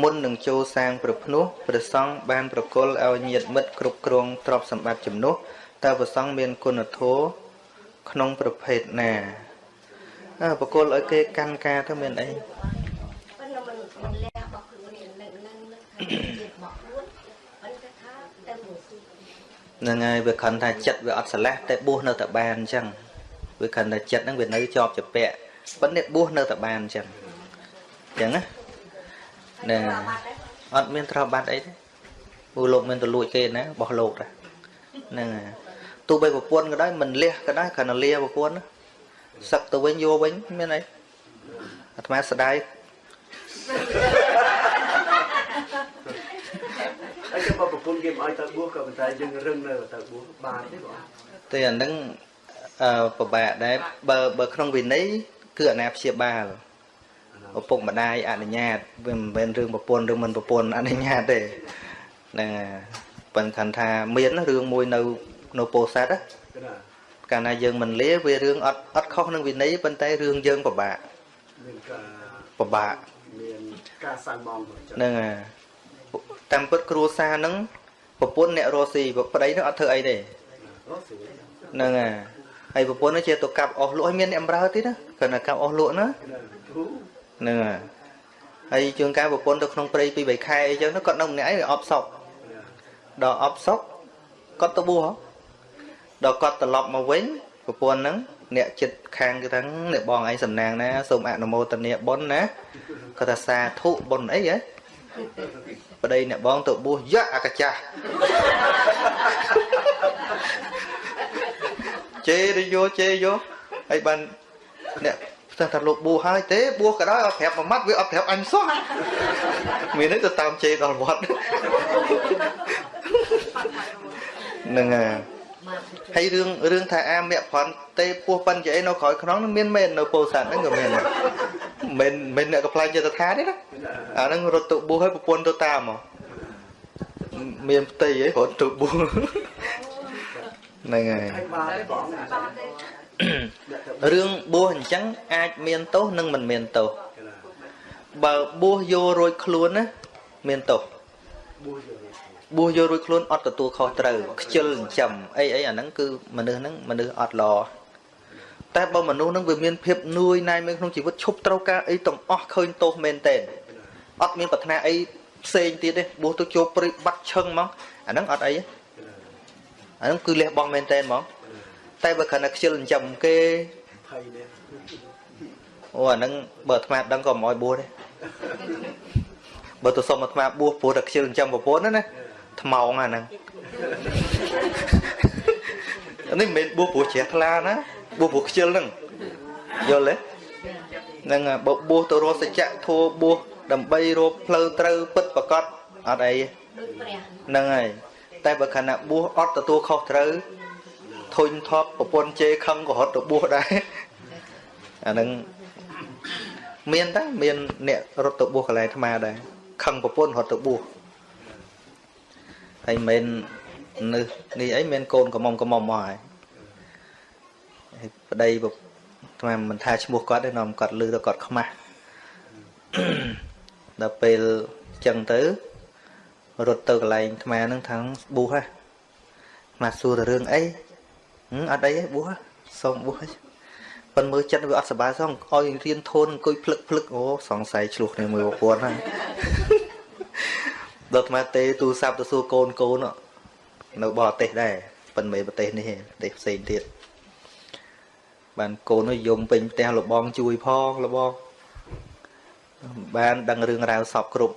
មុននឹងចូលសាងប្រភ្នោះព្រះសង្ឃបានប្រគល់ឲ្យញាតិមិត្តគ្រប់គ្រងទ្រព្យសម្បត្តិជំនួសតើព្រះសង្ឃមានគុណធម៌ក្នុងប្រភេទណាអើប្រគល់ឲ្យគេកាន់ការទៅមានអីប៉ុន្តែមិនមិនលះរបស់ខ្លួននេះនឹងនឹងនឹងថាជារបស់ខ្លួនប៉ុន្តែថាទៅមួយទីហ្នឹងហើយវាខឹងថាចិត្តវាអត់ស្រឡះតែបួសនៅតែបានអញ្ចឹង វាខឹងថាចិត្តហ្នឹងវានៅជាប់ជាពាក់ប៉ុន្តែបួសនៅតែបានអញ្ចឹងអញ្ចឹងណាតែណែបាត់ដែរអត់មានត្រូវបាត់អីទេពូលោកមានទៅលួចគេណាបោះលោកតាហ្នឹងហើយទោះបីប្រពន្ធក៏ដោយមិនលះក៏ដោយគ្រាន់តែលាប្រពន្ធណាសឹកទៅវិញយកវិញមានអីអាត្មាស្ដាយហើយចាំបើប្រពន្ធគេមិនឲ្យទៅបួសក៏ប៉ុន្តែយើងរឹងនៅទៅបួសបានទេបងតែអាហ្នឹងអឺ ពិបាកដែរបើបើក្នុងវិន័យគឺអាណាព្យាបាលឪពុកម្ដាយអនុញ្ញាតវាមិនមែនរឿងប្រពន្ធឬមិនប្រពន្ធអនុញ្ញាតទេហ្នឹងហើយប៉ុន្តែខាន់ថាមានណារឿងមួយនៅនៅពោធិ៍សាត់ណាគឺណាកាលណាយើងមិនលាវារឿងអត់អត់ខុសនឹងវិន័យប៉ុន្តែរឿងយើងពិបាកមានការពិបាកមានការសាំងមងទៅចឹងហ្នឹងហើយតាមពិតគ្រួសារហ្នឹងប្រពន្ធអ្នករស់ស៊ីប្តីហ្នឹងអត់ធ្វើអីទេអូស្រួលហ្នឹងហើយ ហើយប្រពន្ធហ្នឹងជាទៅកាប់អស់លក់ឲ្យមានអ្នកបម្រើទៀតណាគ្រាន់តែកាប់អស់លក់ណាគឺណាធូហ្នឹងហើយហើយជួនកាលប្រពន្ធទៅក្នុងព្រៃពី3ខែអីចឹងទៅគាត់នៅម្នាក់ឯងអប់សក់ដល់អប់សក់គាត់ទៅបួសហ៎ដល់គាត់ត្រឡប់មកវិញប្រពន្ធហ្នឹងអ្នកចិត្តខាងគឺថាអ្នកបងឯងសំណាងណាសូមអនុមោទនាបុណ្យណាគាត់ថាសាធុបុណ្យអីហ៎ប្តីអ្នកបងទៅបួសយ៉ាអកចាស់ ជេរទៅយកជេរយកហើយបានអ្នកផ្ទះថាលោកបួសហើយទេបួសក៏ដោយអត់ប្រាប់មួយម៉ាត់វាអត់ប្រាប់អញសោះមាននេះទៅតាមជេរដល់វត្តហ្នឹងហើយហើយរឿងរឿងថាអាមគ្គប្រន់ទេពោះប៉ិនជាអីនៅក្រោយខ្នងនឹងមានមែននៅពោធិ៍សាត់ហ្នឹងក៏មានដែរមិនមិនអ្នកកំ pl ែងចិត្តថាទេណាអាហ្នឹងរត់ទៅបួសឲ្យប្រពន្ធទៅតាមមកមានផ្ទៃអីរត់ទៅបួស ហ្នឹងហើយហើយបានទេបងបាត់ដែររឿងបួសអញ្ចឹងអាចមានទោសនិងមិនមានទោសគឺណាបើបួសយករួចខ្លួនណាមានទោសបួសយកបួសយករួចខ្លួនអត់ទទួលខុសត្រូវខ្ជិលចិញ្ចឹមអីអីអាហ្នឹងគឺមនុស្សហ្នឹងមនុស្សអត់ល្អតែបើមនុស្សហ្នឹងវាមានភាពនឿយណាយមានក្នុងជីវិតឈប់ត្រូវការអីទាំងអស់ឃើញទោសមែនតែនអត់មានប្រាថ្នាអីផ្សេងទៀតទេបួសទៅចូលព្រៃបាត់ឈឹងហ្មងអាហ្នឹងអត់អីទេ អាហ្នឹងគឺលះបង់មែនតែនហ្មងតែបើគ្រាន់តែខ្ជិលចិញ្ចឹមគេភ័យនេះអូអាហ្នឹងបើអាត្មាដឹងក៏មិនអោយបួសទេបើទៅសុំអាត្មាបួសព្រោះតែខ្ជិលចិញ្ចឹមប្រពន្ធណាណាថ្មងអាហ្នឹងអានេះមិនមែនបួសព្រោះជ្រះថ្លាណាបួសព្រោះខ្ជិលហ្នឹងយល់ទេហ្នឹងហើយបើបួសទៅរកសច្ចៈធัวបួសដើម្បីរកផ្លូវត្រូវពិតប្រកបអត់អីទេដូចព្រះហ្នឹងហើយ តែបើខណៈបួសអត់ទទួលខុសត្រូវធុញថប់ប្រពន្ធជេរខឹងក៏រត់ទៅបួសដែរអាហ្នឹងមានតាមានអ្នករត់ទៅបួសកន្លែងអាត្មាដែរខឹងប្រពន្ធរត់ទៅបួសហើយមិននេះនេះអីមានកូនកំមុំកំមុំមកហើយហប្តីបុថ្មមិនថាឈ្មោះគាត់ទេនាំគាត់លឺទៅគាត់ខ្មាស់ដល់ពេលចឹងទៅ រត់ទៅកន្លែងខ្មែរហ្នឹងថាប៊ូហ៎មកសួរទៅរឿងអីអត់អីទេប៊ូហ៎សូមប៊ូហ៎ប៉ុនមើលចិត្តវាអត់សុបាយសោះឲ្យរៀនធូនអង្គុយភ្លឹកភ្លឹកអូសង្ស័យឆ្លោះគ្នាមួយប្រព័ន្ធហ្នឹងដល់អាត្មាទេទូរស័ព្ទទៅសួរកូនកូននៅបរទេសដែរប៉ុន្តែប្រទេសនេះប្រទេសផ្សេងទៀតបានកូននោះយំពេញផ្ទះលបងជួយផងលបងបានដឹងរឿងរ៉ាវសពគ្រប់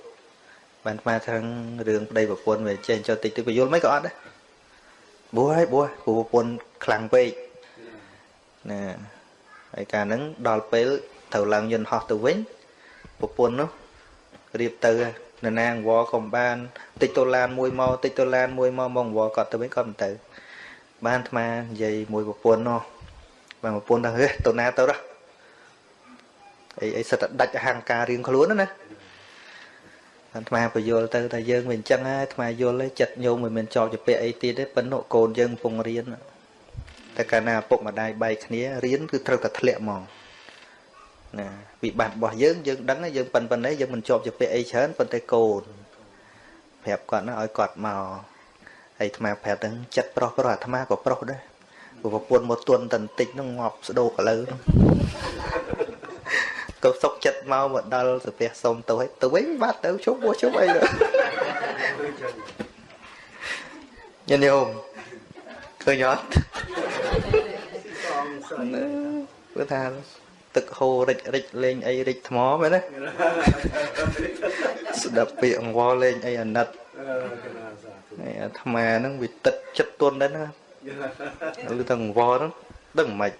បានស្មាថាងរឿងប្តីប្រពន្ធវាចេះចុះតិចទៅពយល់មិនក៏អត់ដែរបួសហើយបួសព្រោះប្រពន្ធខ្លាំងពេកណាហើយការហ្នឹងដល់ពេលត្រូវឡើងយន្តហោះទៅវិញប្រពន្ធនោះរៀបទៅនរណាអង្វរក៏បានតិចតូឡានមួយមកតិចតូឡានមួយមកមកអង្វរគាត់ទៅវិញគាត់មិនទៅ បានអាត្មានិយាយមួយប្រពន្ធនោះបានប្រពន្ធថាហេទៅណាទៅដល់អីអីសិតតែដាច់អហង្ការរៀងខ្លួនណា អាត្មាពយល់ទៅថាយើងវាអញ្ចឹងហើយអាត្មាយល់ហើយចិត្តញោមមិនមែនចោលជាពាក្យអីទៀតទេប៉ុន្តែកូនយើងកំពុងរៀនតែកាលណាឪពុកម្ដាយបែកគ្នារៀនគឺត្រូវតែធ្លាក់ហ្មងណាវិបត្តិរបស់យើងយើងដឹងហើយយើងប៉ុនប៉ុណ្ណេះយើងមិនជាប់ជាពាក្យអីច្រើនប៉ុន្តែកូនប្រាប់គាត់ណាឲ្យគាត់មកហើយអាត្មាប្រាប់ទាំងចិត្តប្រុសប្រុសអាត្មាក៏ប្រុសដែរព្រោះប្រពន្ធមកទន់តន្តិចហ្នឹងងាប់ស្ដោកលើហ្នឹង ក៏សុកចិត្តមកមកដល់សាពះសុំទៅឲ្យទៅវិញបាត់ទៅជុំពោះជុំអីទៅញញោមឃើញអត់ព្រោះថាទឹកហូររិចរិចលេងអីរិចថ្មមែនទេស្ដាប់ពាក្យអង្វរលេងអីអាណិតហើយអាត្មាហ្នឹងវាទឹកចិត្តទន់ដែរណាឬទៅអង្វរហ្នឹងដឹងមិន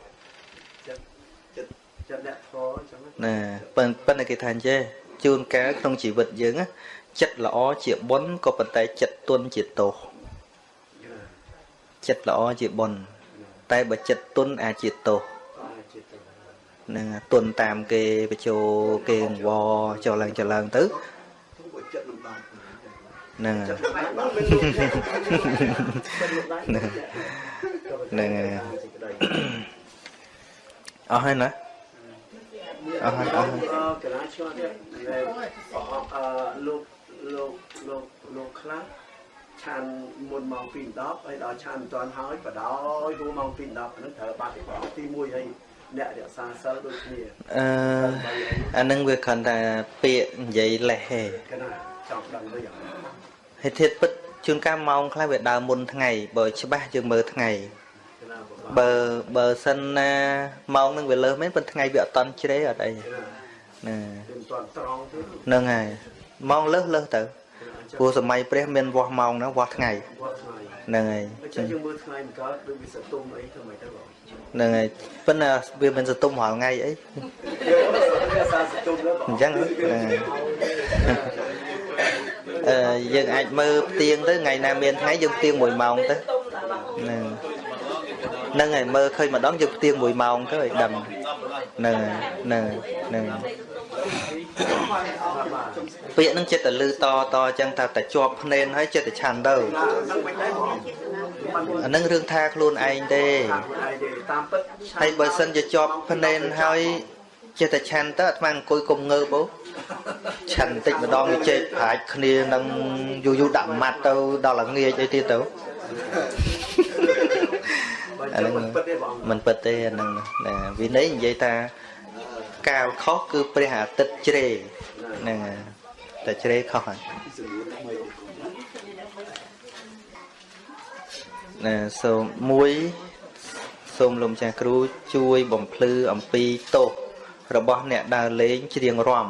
ចិត្តអ្នកធរចឹង ណាប៉ុន្តែប៉ុន្តែគេថាអញ្ចេះជួនកាលក្នុងជីវិតយើងណាចិត្តល្អជាបុណ្យក៏ប៉ុន្តែចិត្តទន់ជាទោសចិត្តល្អជាបុណ្យតែបើចិត្តទន់អាចជាទោសនឹងទន់តាមគេបញ្ជោគេអង្វរចុះឡើងចុះឡើងទៅទុកចិត្តមិនបានហ្នឹងហើយចិត្តមិនបានមិនហ្នឹងហើយអស់ហើយណា អស់ហើយអស់ហើយកណាឆ្ងល់ទៀតអឺលោកលោកលោកលោកខ្លះឆានមុនម៉ោង2:10ហើយដល់ឆានមិនទាន់ហើយបដោយហួម៉ោង2:10ហ្នឹងត្រូវបាត់ទី1ទី1ហើយអ្នករក្សាសិលដូចគ្នាអឺអានឹងវាគ្រាន់តែពាក្យនិយាយលេសទេកណាចង់ដឹងវិញអត់ហេតុធាតុពិតជួនកាលម៉ោងខ្លះវាដើរមុនថ្ងៃបើច្បាស់យើងមើលថ្ងៃកណា បបាបើបើសិនណាម៉ោងនឹងវាលើសមែនប៉ុន្តែថ្ងៃវាអត់តន់ជ្រេអត់អីកណាណាវាមិនទាន់ត្រង់ទេហ្នឹងហើយម៉ោងលើសលើសទៅព្រោះសម័យព្រះមានវាស់ម៉ោងណាវាស់ថ្ងៃវត្តថ្ងៃហ្នឹងហើយអញ្ចឹងយើងមើលថ្ងៃមិនកើតដូចវាសតុំអីធ្វើម៉េចទៅបងហ្នឹងហើយប៉ុន្តែវាមិនសតុំរាល់ថ្ងៃអីវាសាសតុំទៅបងអញ្ចឹងហ្នឹងហើយអឺយើងអាចមើលផ្ទៀងទៅថ្ងៃណាមានថ្ងៃយើងផ្ទៀង1ម៉ោងទៅហ្នឹង ហ្នឹងហើយមើលឃើញម្ដងយើងផ្ទៀង1ម៉ោងទៅឲ្យដឹងហ្នឹងហើយហ្នឹងហើយហ្នឹងហើយពាក្យហ្នឹងចិត្តតែលឺតតអញ្ចឹងថាតែជាប់ភ្នែនហើយចិត្តតែឆាន់ទៅហ្នឹងមិនដែរបងអាហ្នឹងរឿងថាខ្លួនឯងទេតាមខ្លួនឯងទេតាមពិតហើយបើសិនជាជាប់ភ្នែនហើយចិត្តតែឆាន់ទៅអាត្មាអង្គុយគុំងើបអូឆាន់តិចម្ដងវាជែកប្រាច់គ្នានឹងយូរយូរដាក់ម៉ាត់ទៅដល់ល្ងាចអីទៀតទៅ បើចឹងមិនពិតទេបងមិនពិតទេអាហ្នឹងណាវិន័យនិយាយថាកាលខុសគឺព្រះអាទិត្យជ្រេហ្នឹងហើយតែជ្រេខុសហើយណាសូមមួយសូមលោកម្ចាស់គ្រូជួយបំភ្លឺអំពីទោសរបស់អ្នកដើរលេងច្រៀងរាំ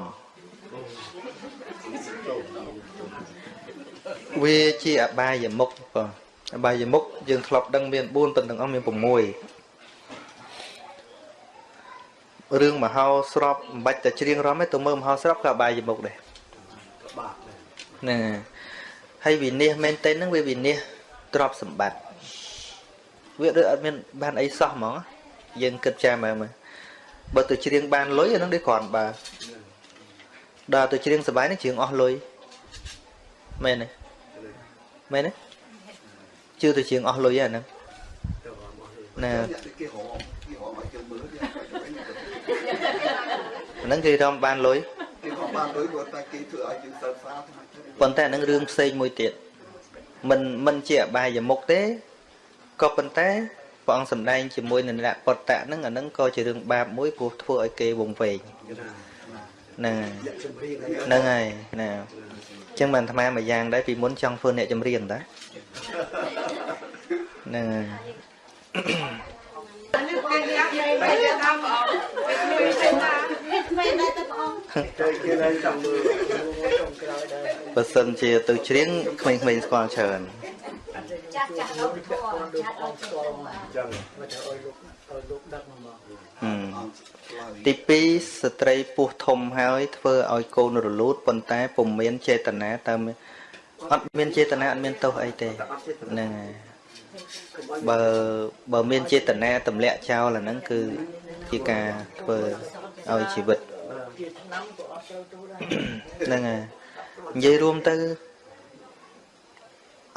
វាជាអបាយមុខបង អបាយមុខយើងធ្លាប់ដឹងមាន4ប៉ុន្តែទាំងអស់មាន6រឿងមហោស្រពមិនបាច់តែច្រៀងរាំទេទៅមើលមហោស្រពក៏អបាយមុខដែរបាបដែរហ្នឹងហើយហើយវិនិច្ឆ័យមែនតើហ្នឹងវាវិនិច្ឆ័យទ្រព្យសម្បត្តិវាដូចអត់មានបានអីសោះហ្មងយើងគិតចាំមើលមើលបើទៅច្រៀងបានលុយអាហ្នឹងដូចគ្រាន់បើដល់ទៅច្រៀងសបាយហ្នឹងច្រៀងអស់លុយមែនទេមែនទេ ជឿទៅច្រៀងអស់លុយអាហ្នឹងទៅមកទេអណាគេរំគេរំឲ្យយើងមើលគេហ្នឹងគេរំបានលុយគេរំបានលុយគាត់តែគេធ្វើឲ្យយើងសិក្សាថាប៉ុន្តែអាហ្នឹងរឿងផ្សេងមួយទៀតមិនមិនជាអបាយមុខទេក៏ប៉ុន្តែព្រះអង្គសម្ដែងជាមួយនឹងអ្នកបតតៈហ្នឹងអាហ្នឹងក៏ជារឿងបាបមួយព្រោះធ្វើឲ្យគេវង្វេងហ្នឹងហើយចម្រៀងហ្នឹងហើយណាអញ្ចឹងបានអាត្មាមួយយ៉ាងដែរពីមុនចង់ធ្វើអ្នកចម្រៀងតា ហ្នឹងហើយថ្មីដែរទៅបងតែគេឡើងចង់មើលបើសិនជាទៅច្រៀងក្មេងៗស្គាល់ច្រើនចាស់ចាស់លោកធម៌ចាស់លោកធម៌ចឹងមកទៅឲ្យលោកឲ្យលោកដឹកមកមកហឹមអង្គឆ្លើយទី2ស្ត្រីពោះធំហើយធ្វើឲ្យកូនរលូតប៉ុន្តែពុំមានចេតនាតើមាន អត់មានចេតនាអត់មានទោសអីទេហ្នឹងហើយបើបើមានចេតនាទម្លាក់ចោលអាហ្នឹងគឺជាការធ្វើឲ្យជីវិតជាឆ្នាំក៏អត់ចូលទៅដែរហ្នឹងហើយនិយាយរួមទៅ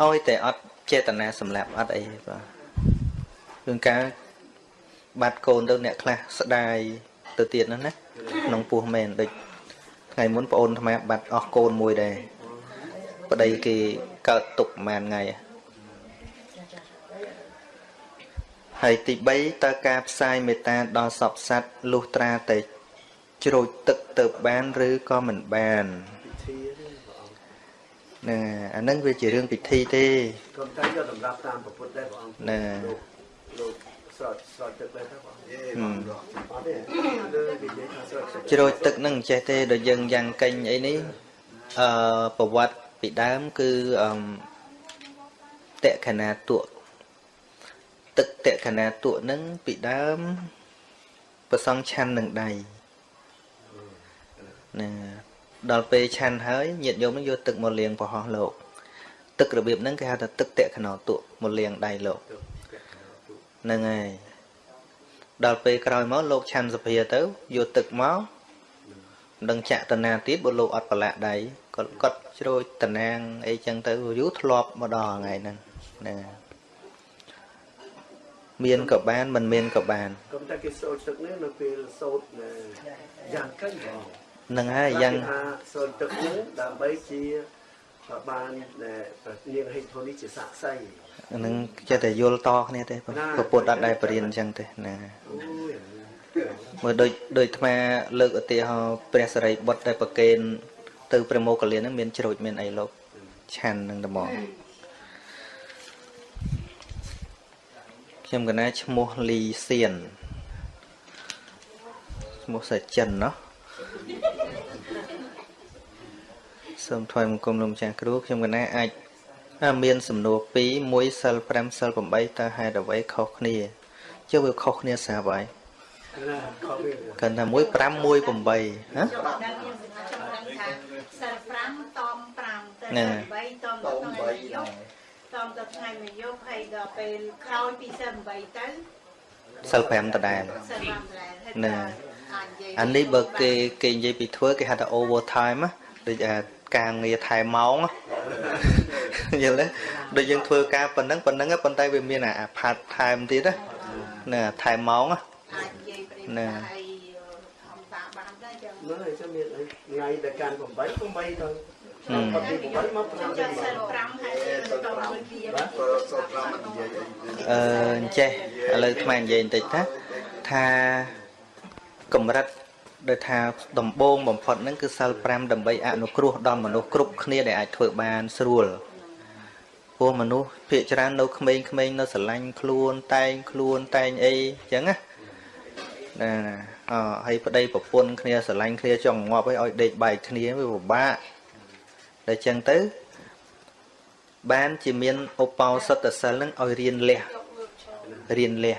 ឲ្យតែអត់ចេតនាសម្លាប់អត់អីបាទរឿងការបាត់កូនទៅអ្នកខ្លះស្ដាយទៅទៀតហ្នឹងណាក្នុងពោះមែនដូចថ្ងៃមុនប្អូនអាត្មាបាត់អស់កូនមួយដែរ ប្តីគេកើតទុកប្រហែលថ្ងៃហើយទី3តើការផ្សាយមេត្តាដល់សពសត្វលុះត្រាតែជ្រោចទឹកទៅបានឬក៏មិនបានពិធីទេព្រះអង្គហ្នឹងហើយអាហ្នឹងវាជារឿងពិធីទេក៏តែយកតម្រាប់តាមពុទ្ធដែរព្រះអង្គណែលោកលោកស្រោចស្រោចទឹកដែរទេព្រះអង្គយេបងរកអត់ទេលើគេនិយាយថាស្រោចទឹកជ្រោចទឹកហ្នឹងមិនចេះទេដល់យើងយ៉ាងកេញអីនេះអឺប្រវត្តិ ពីដើមគឺអឺតក្ខណាទក់ទឹកតក្ខណាទក់ហ្នឹងពីដើមប្រសងឆាន់នឹងដៃណាដល់ពេលឆាន់ហើយញាតិញោមនឹងយកទឹកមកលាងប្រហោះលោក ទឹករបៀបហ្នឹងគេហៅថាទឹកតក្ខណាទក់មកលាងដៃលោកហ្នឹងហើយដល់ពេលក្រោយមកលោកឆាន់សភាទៅយកទឹកមកមិនដឹងចាក់តណាទៀតបើលោកអត់ប្រឡាក់ដៃគាត់គាត់ ជ្រោចតណាងអីចឹងទៅយូរធ្លាប់មកដល់ថ្ងៃហ្នឹងហ្នឹងហើយមានក៏បានមិនមានក៏បានក៏តែគេស្រោចទឹកនេះនៅពេលសូត្រណែយ៉ាងកិនព្រះអង្គហ្នឹងហើយយ៉ាងគេថាសូត្រទឹកនេះដើម្បីជាបានណែនាងហេតុផលនេះជាសាក្សីហ្នឹងចេះតែយល់តគ្នាទេព្រះពុទ្ធអត់ដែលបរៀនអញ្ចឹងទេណាអូយមើលដូចដូចអាត្មាលើកឧទាហរណ៍ព្រះសរិបុត្រដែលប្រគេន ទៅព្រះមោគលានហ្នឹងមានជ្រូចមានអីលោកឆាន់នឹងត្មងខ្ញុំកណាឈ្មោះលីសៀនឈ្មោះសាចិនណោះសូមថ្លែងបង្គំលោកម្ចាស់គ្រូខ្ញុំកណាអាចមានសំណួរ2 1សិល5សិល8តើហេតុអ្វីខុសគ្នាចុះវាខុសគ្នាស្រាប់ហើយកាន់តែ1 5 1 8ហ៎ ហ្នឹង8តមតទៅងថ្ងៃបីមួយយប់តមទៅថ្ងៃមួយយប់ហើយដល់ពេលក្រោយពីសិល8ទៅសិល5ដដែលសិល5ដែរហើយហ្នឹងអាចនិយាយអានេះបើគេគេនិយាយពីធ្វើគេហៅថា over time ណាដូចអាការងារថែមម៉ោងណាយល់ទេដូចយើងធ្វើការប៉ុណ្ណឹងប៉ុណ្ណឹងណាប៉ុន្តែវាមានអា part time ទៀតណាណាថែមម៉ោងណាអាចនិយាយប្រៀបណាថាឲ្យធម្មតាបានដែរចឹងហ្នឹងហើយចាំមានអីថ្ងៃដែលកាន់8 8ទៅហឹមអត់ពី8មកខ្ញុំ5ចង់សិល 5ហើយបន្តមួយវាក៏សូត្រ5និយាយអឺអញ្ចេះឥឡូវថ្មនិយាយបន្តិចណាថាកម្រិតដោយថាដំបូងបំផុតហ្នឹងគឺសិល5ដើម្បីអនុគ្រោះដល់មនុស្សគ្រប់គ្នាដែលអាចធ្វើបានស្រួលព្រោះមនុស្សភាកច្រើននៅក្មេងៗនៅស្រឡាញ់ខ្លួនតែងខ្លួនតែងអីអញ្ចឹងណាណាអហើយប្តីប្រពន្ធគ្នាស្រឡាញ់គ្នាចង់ងាប់ឲ្យឲ្យដេកបែកគ្នាវាពិបាកតែ អញ្ចឹងទៅ បានជាមានឧបោសថសិលហ្នឹងឲ្យរៀនលះរៀនលះ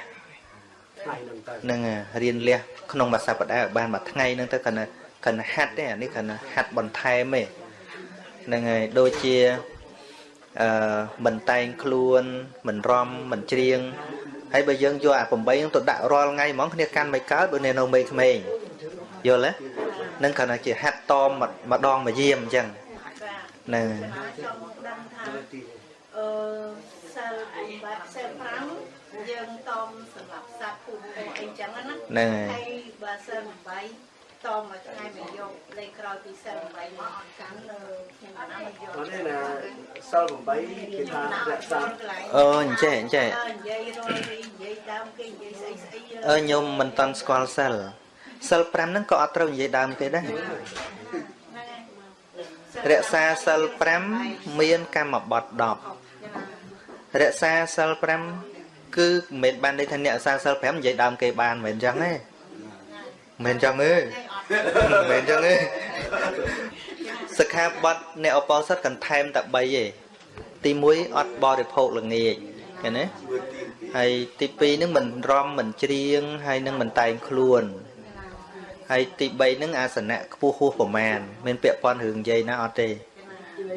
ថ្ងៃហ្នឹងទៅហ្នឹងហើយរៀនលះក្នុងមួយសប្តាហ៍ឲ្យបានមួយថ្ងៃហ្នឹងទៅគាត់គាត់ហាត់ទេអានេះគាត់ហាត់បន្ថែមទេហ្នឹងហើយដូចជាអឺមិនតែងខ្លួនមិនរំមិនច្រៀងហើយបើយើងយកអា8ហ្នឹងទៅដាក់រាល់ថ្ងៃហ្មងគ្នាកាន់មិនកើតបើនៅមេក្មេងយល់ទេហ្នឹងគាត់ថាជាហាត់តមម្ដងមួយយាមអញ្ចឹងបាទហ្នឹងចង់ដឹងថានៅទីអឺសិលលបាត់សិល5យើងតមសម្រាប់សត្វពូពងអីចឹងណាហ្នឹងហើយហើយបើសិល8តមមួយថ្ងៃមួយយកលេខក្រោយពីសិល8មកអត់កាន់នៅខ្ញុំណាមកយកអត់ទេណាសិល8គេថារក្សាអូអញ្ចេះអញ្ចេះអើនិយាយរយរីនិយាយដើមគេនិយាយស្អីស្អីអឺញោមមិនតន់ស្គាល់សិលសិល5ហ្នឹងក៏អត់ត្រូវនិយាយដើមគេដែរ រក្សាសិល5មានកម្មបត្តិ10រក្សាសិល5គឺមិនមែនបានន័យថាអ្នករក្សាសិល5និយាយដើមគេបានមិនមែនអញ្ចឹងទេមិនមែនអញ្ចឹងទេមិនមែនអញ្ចឹងទេសិក្ខាបទអ្នកអបោសិតកន្ថែមតែ3ទេទី1អត់បរិភោគល្ងាចឃើញទេហើយទី2ហ្នឹងមិនរំមិនច្រៀងហើយនឹងមិនតែងខ្លួន ហើយទី3ហ្នឹងអាសនៈខ្ពស់ហួសប្រមាណមានពាក់ព័ន្ធរឿងនិយាយណាអត់ទេ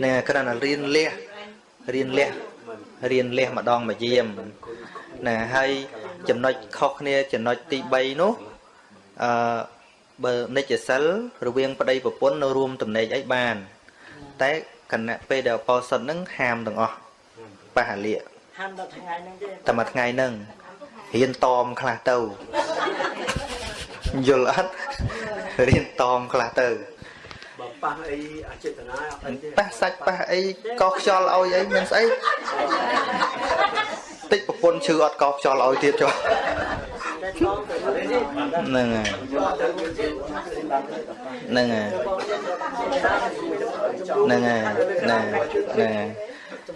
នឹងគ្រាន់តែរៀនលះរៀនលះរៀនលះម្ដងមួយយាមណាហើយចំណុចខុសគ្នាចំណុចទី3នោះអឺបើនិច្ចសិលរវាងប្តីប្រពន្ធនៅរួមតំណែងអីបាន តែគណៈពេលដែលអបោសុតហ្នឹងហាមទាំងអស់បះលិកហាមដល់ថ្ងៃហ្នឹងទេតែមួយថ្ងៃហ្នឹងរៀនតមខ្លះទៅ យល់អត់រៀនតមខ្លះទៅបើប៉ះអីអចេតនាអត់ទេប៉ះសាច់ប៉ះអីកោសខ្យល់ឲ្យអីមានស្អីតិចប្រពន្ធឈឺអត់កោសខ្យល់ឲ្យទៀតចុះតែឆ្លងទៅនេះទេហ្នឹងហើយហ្នឹងហើយហ្នឹងហើយហ្នឹងហើយហ្នឹងហើយ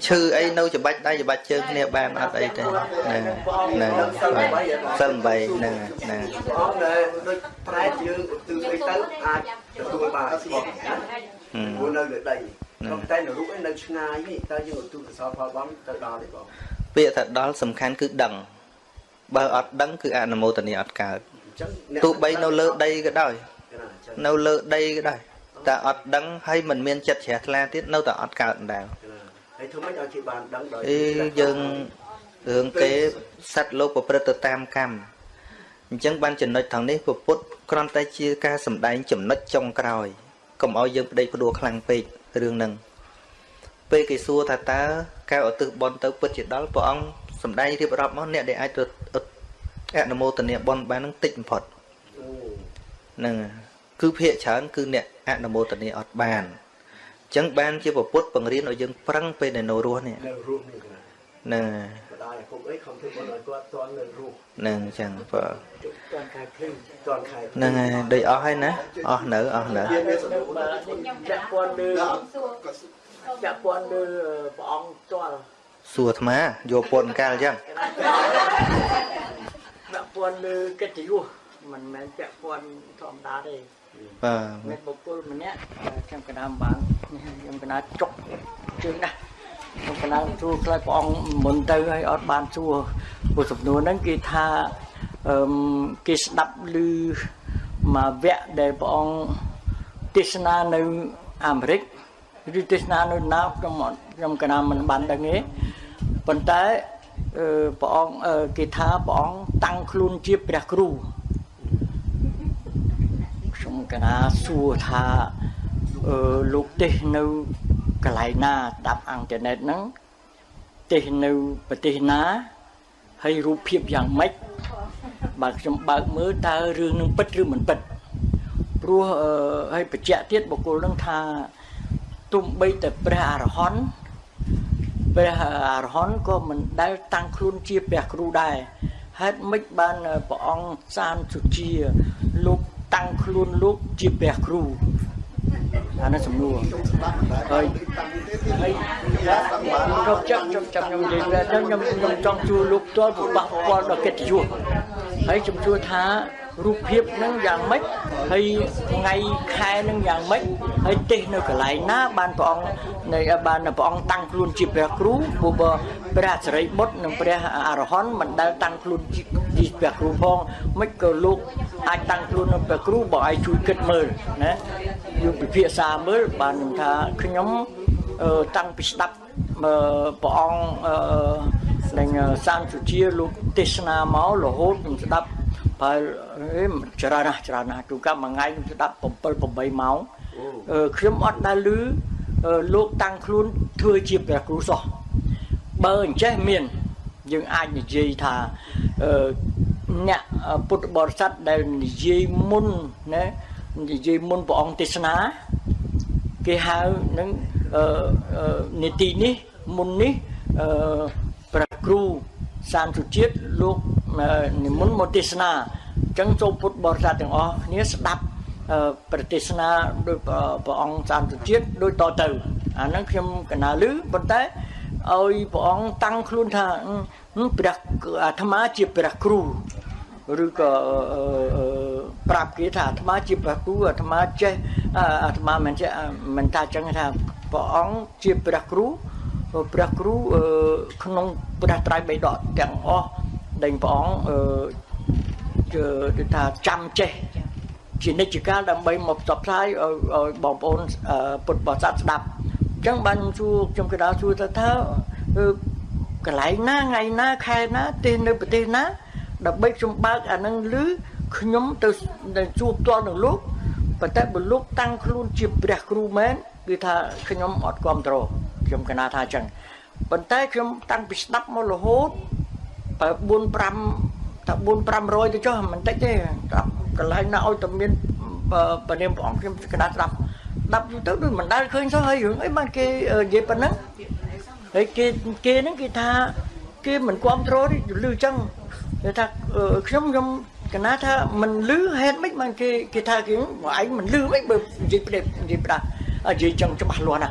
ឈឺអីនៅច្បាច់ដៃច្បាច់ជើងគ្នាបានអត់អីទេហ្នឹងហ្នឹងសិល8ហ្នឹងហ្នឹងអត់ដែលដូចប្រែតយើងឧទ្ទិសអីទៅអាចទទួលបានអត់ស្គាល់ណាព្រោះនៅលើដីតែតែនៅរូបឯនៅឆ្ងាយនេះតើយើងឧទ្ទិសកុសលផលបងទៅដល់ទេបងពាក្យថាដល់សំខាន់គឺដឹងបើអត់ដឹងគឺអនុមោទនីអត់កើតអញ្ចឹងទោះបីនៅលើដីក៏ដោយណាអញ្ចឹងនៅលើដីក៏ដោយតែអត់ដឹងហើយមិនមានចិត្តជ្រះថ្លាទៀតនៅតែអត់កើតដែរ ហើយធ្វើម៉េចឲ្យគេបានដឹងដោយអីយើងរឿងទេសត្វលោកប្រព្រឹត្តទៅតាមកម្មអញ្ចឹងបានចំណុចថងនេះពពុទ្ធគ្រាន់តែជាការសម្ដែងចំណុចចុងក្រោយកុំឲ្យយើងប្តេជ្ញាផ្ដួលខ្លាំងពេករឿងហ្នឹងពេលគេសួរថាតើកែឧទ្ទិសបុណ្យទៅពិតជាដល់ព្រះអង្គសម្ដែងរៀបរាប់មកអ្នកដែលអាចទៅអនុមោទនាបុណ្យបាននឹងតិចបំផុតអូហ្នឹងហើយគឺភាកច្រើនគឺអ្នកអនុមោទនាអត់បានអញ្ចឹងបានជាពពុទ្ធបង្រៀនឲ្យយើងប្រឹងពេលដែលនៅរស់នេះនៅរស់នេះណាហ្នឹងបដាយគុំអីខំធ្វើបុណ្យឲ្យគាត់តន់នៅរស់ហ្នឹងអញ្ចឹងបើតាន់ខែភ្លឺតន់ខែហ្នឹងហើយដូចអស់ហើយណាអស់នៅអស់នៅវាមានសំណួរបើចាក់ពាន់លើចាក់ពាន់លើព្រះអង្គផ្ទាល់សួរអាត្មាយកពន្ធកាលអញ្ចឹងចាក់ពាន់លើកិត្តិយសមិនមែនចាក់ពាន់ធម្មតាទេបាទមានបុគ្គលម្នាក់ខ្ញុំកណ្ដាលបាន ខ្ញុំកណ្ដាលចុកជើងណាស់ខ្ញុំកណ្ដាលសួរខ្លះព្រះអង្គមុនទៅហើយអត់បានសួរព្រោះសំណួរហ្នឹងគេថាអឺមគេស្ដាប់ឮមកវគ្គដែលព្រះអង្គទេសនានៅអាមេរិកឬទេសនានៅណាខ្ញុំអត់ខ្ញុំកណ្ដាលមិនបានដឹងទេប៉ុន្តែអឺព្រះអង្គអឺគេថាព្រះអង្គតាំងខ្លួនជាព្រះគ្រូខ្ញុំកណាសួរថា អឺលោកទេសនៅកន្លែងណាស្ដាប់អ៊ីនធឺណិតហ្នឹងទេសនៅប្រទេសណាហើយរូបភាពយ៉ាងម៉េចបើខ្ញុំបើកមើលតើរឿងនឹងពិតឬមិនពិតព្រោះអឺហើយបញ្ជាក់ទៀតបុគ្គលនឹងថាទុំបីតែព្រះអរហន្តព្រះអរហន្តក៏មិនដែលតាំងខ្លួនជាព្រះគ្រូដែរហេតុម៉េចបានព្រះអង្គសានសុជាលោកតាំងខ្លួនលោកជាព្រះគ្រូ អានេះសំណួរហើយហើយខ្ញុំចាំខ្ញុំចាំខ្ញុំនិយាយថាខ្ញុំខ្ញុំចង់ជួលោកផ្ទាល់ពិបាកផ្ទាល់ដល់កិត្តិយសហើយខ្ញុំជួថា រូបភាពហ្នឹងយ៉ាងម៉េចហើយថ្ងៃខែហ្នឹងយ៉ាងម៉េចហើយទេសនៅកន្លែងណា បានព្រះអង្គនៃបានព្រះអង្គតាំងខ្លួនជាព្រះគ្រូព្រោះបើព្រះអសរិបុត្រនិងព្រះអរហន្តមិនដែលតាំងខ្លួនជាជាព្រះគ្រូផងមិនក៏លោកអាចតាំងខ្លួននៅព្រះគ្រូបើឲ្យជួយគិតមើលណាយើងពិភាក្សាមើលបានខ្ញុំថាខ្ញុំអឺតាំងពីស្ដាប់អឺព្រះអង្គអឺនឹងសាមសុជាលោកទេសនាមករហូតខ្ញុំស្ដាប់ បើអេច្រើនណាស់ច្រើនណាស់ទូកម្មមួយថ្ងៃខ្ញុំស្ដាប់7 8ម៉ោងអឺខ្ញុំអត់ដែលឮអឺលោកតាំងខ្លួនធ្វើជាព្រះគ្រូសោះបើអញ្ចេះមាន យើងអាចនិយាយថាអឺអ្នកពុទ្ធបរិស័ទដែលនិយាយមុនណានិយាយមុនព្រះអង្គទេសនាគេហៅនឹងអឺនីតិនេះមុននេះអឺព្រះគ្រូសានសុជាតិលោកនិមន្តមកទេសនាអញ្ចឹងចូលពុទ្ធបរិស័ទទាំងអស់គ្នាស្ដាប់ប្រទេសនាដោយព្រះអង្គសានសុជាតិដូចតទៅអាហ្នឹងខ្ញុំកណាលឺប៉ុន្តែឲ្យព្រះអង្គតាំងខ្លួនថាព្រះអាត្មាជាព្រះគ្រូឬក៏ប្រាប់គេថាអាត្មាជាព្រះគ្រូអាត្មាចេះអាត្មាមិនចេះមិនថាចឹងថាព្រះអង្គជាព្រះគ្រូព្រះគ្រូក្នុងព្រះត្រៃបិដកទាំងអស់ ដែលព្រះអង្គគឺថាចាំចេះជានិច្ចកាលដើម្បីមកផ្សព្វផ្សាយឲ្យបងប្អូនពុទ្ធបរិស័ទស្ដាប់អញ្ចឹងបានសួរខ្ញុំកណ្ដាលសួរទៅថាកន្លែងណាថ្ងៃណាខែណាទេសនៅប្រទេសណាដើម្បីខ្ញុំបើកអានឹងឮខ្ញុំទៅជួបផ្ទាល់នឹងលោកប៉ុន្តែបើលោកតាំងខ្លួនជាព្រះគ្រូមែនគឺថាខ្ញុំអត់គ្រប់គ្រងខ្ញុំកណាថាអញ្ចឹងប៉ុន្តែខ្ញុំតាំងពីស្ដាប់មករហូត បើ4 5ថា4 500ទៅចុះមិនតិចទេកន្លែងណាឲ្យតែមានបនាមព្រះអង្គខ្ញុំកណាស្ដាប់ស្ដាប់ទៅដូចមិនដែលឃើញសោះហើយរឿងអីបានគេនិយាយប៉ុណ្ណឹងហើយគេគេហ្នឹងគេថាគេមិនគ្រប់គ្រងទេលឺអញ្ចឹងគេថាខ្ញុំខ្ញុំកណាថាមិនលឺហេតុម៉េចបានគេគេថាគេមកឯងមិនលឺម៉េចបើនិយាយផ្ដេកនិយាយផ្ដានិយាយចឹងច្បាស់លាស់ណា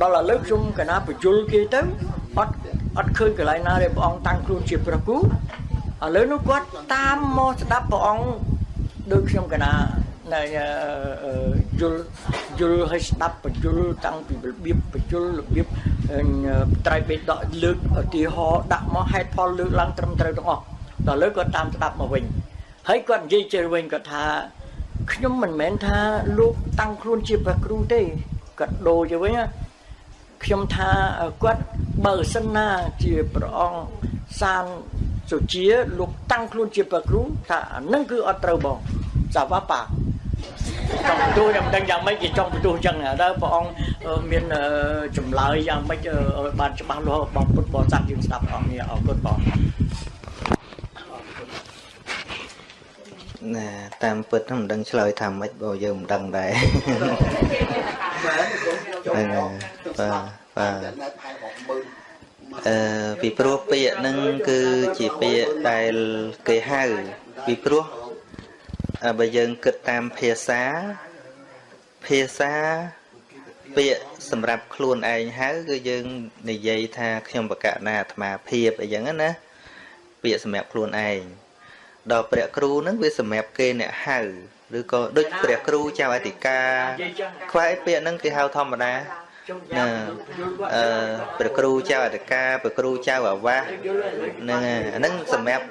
ដល់ឥឡូវខ្ញុំកណាបញ្យលគេទៅអត់ អត់ឃើញកន្លែងណាដែលព្រះអង្គតាំងខ្លួនជាព្រះគូឥឡូវនោះគាត់តាមមកស្ដាប់ព្រះអង្គដូចខ្ញុំកណានៅយល់យល់ឲ្យស្ដាប់បញ្យលតាំងពីរបៀបបញ្យលរបៀបត្រៃបេដកលើកឧទាហរណ៍ដាក់មកហេតុផលលើកឡើងត្រឹមត្រូវទាំងអស់ដល់លើគាត់តាមស្ដាប់មកវិញហើយគាត់និយាយជិះវិញគាត់ថាខ្ញុំមិនមែនថាលោកតាំងខ្លួនជាព្រះគ្រូទេគាត់ដូរទៅវិញ ខ្ញុំថាគាត់បើសិនណាជាព្រះអង្គសានសុជាលោកតាំងខ្លួនជាព្រះគ្រូថាអានឹងគឺអត់ត្រូវបងសាវ៉ាប៉ាចង់បន្ទោសយ៉ាងមិនដឹងយ៉ាងម៉េចគេចង់បន្ទោសចឹងតើព្រះអង្គមានចម្លើយយ៉ាងម៉េចឲ្យបានច្បាស់លាស់បងពុទ្ធបរិស័ទយើងស្ដាប់អង្គនេះអរគុណបង ណាតាមពិតមិនដឹងឆ្លើយថាម៉េចបើយើងមិនដឹងដែរហ្នឹងបាទបាទអឺពីព្រោះពាក្យហ្នឹងគឺជាពាក្យដែលគេហៅពីព្រោះបើយើងគិតតាមភាសាភាសាពាក្យសម្រាប់ខ្លួនឯងហៅគឺយើងនិយាយថាខ្ញុំបកណាអាត្មាភាពអីចឹងណាពាក្យសម្រាប់ខ្លួនឯង ដល់ព្រះគ្រូហ្នឹងវាសម្រាប់គេអ្នកហៅឬក៏ដូចព្រះគ្រូចៅអធិការខ្វែពាក្យហ្នឹងគេហៅធម្មតាណាអឺព្រះគ្រូចៅអធិការព្រះគ្រូចៅអាវាសហ្នឹងអាហ្នឹងសម្រាប់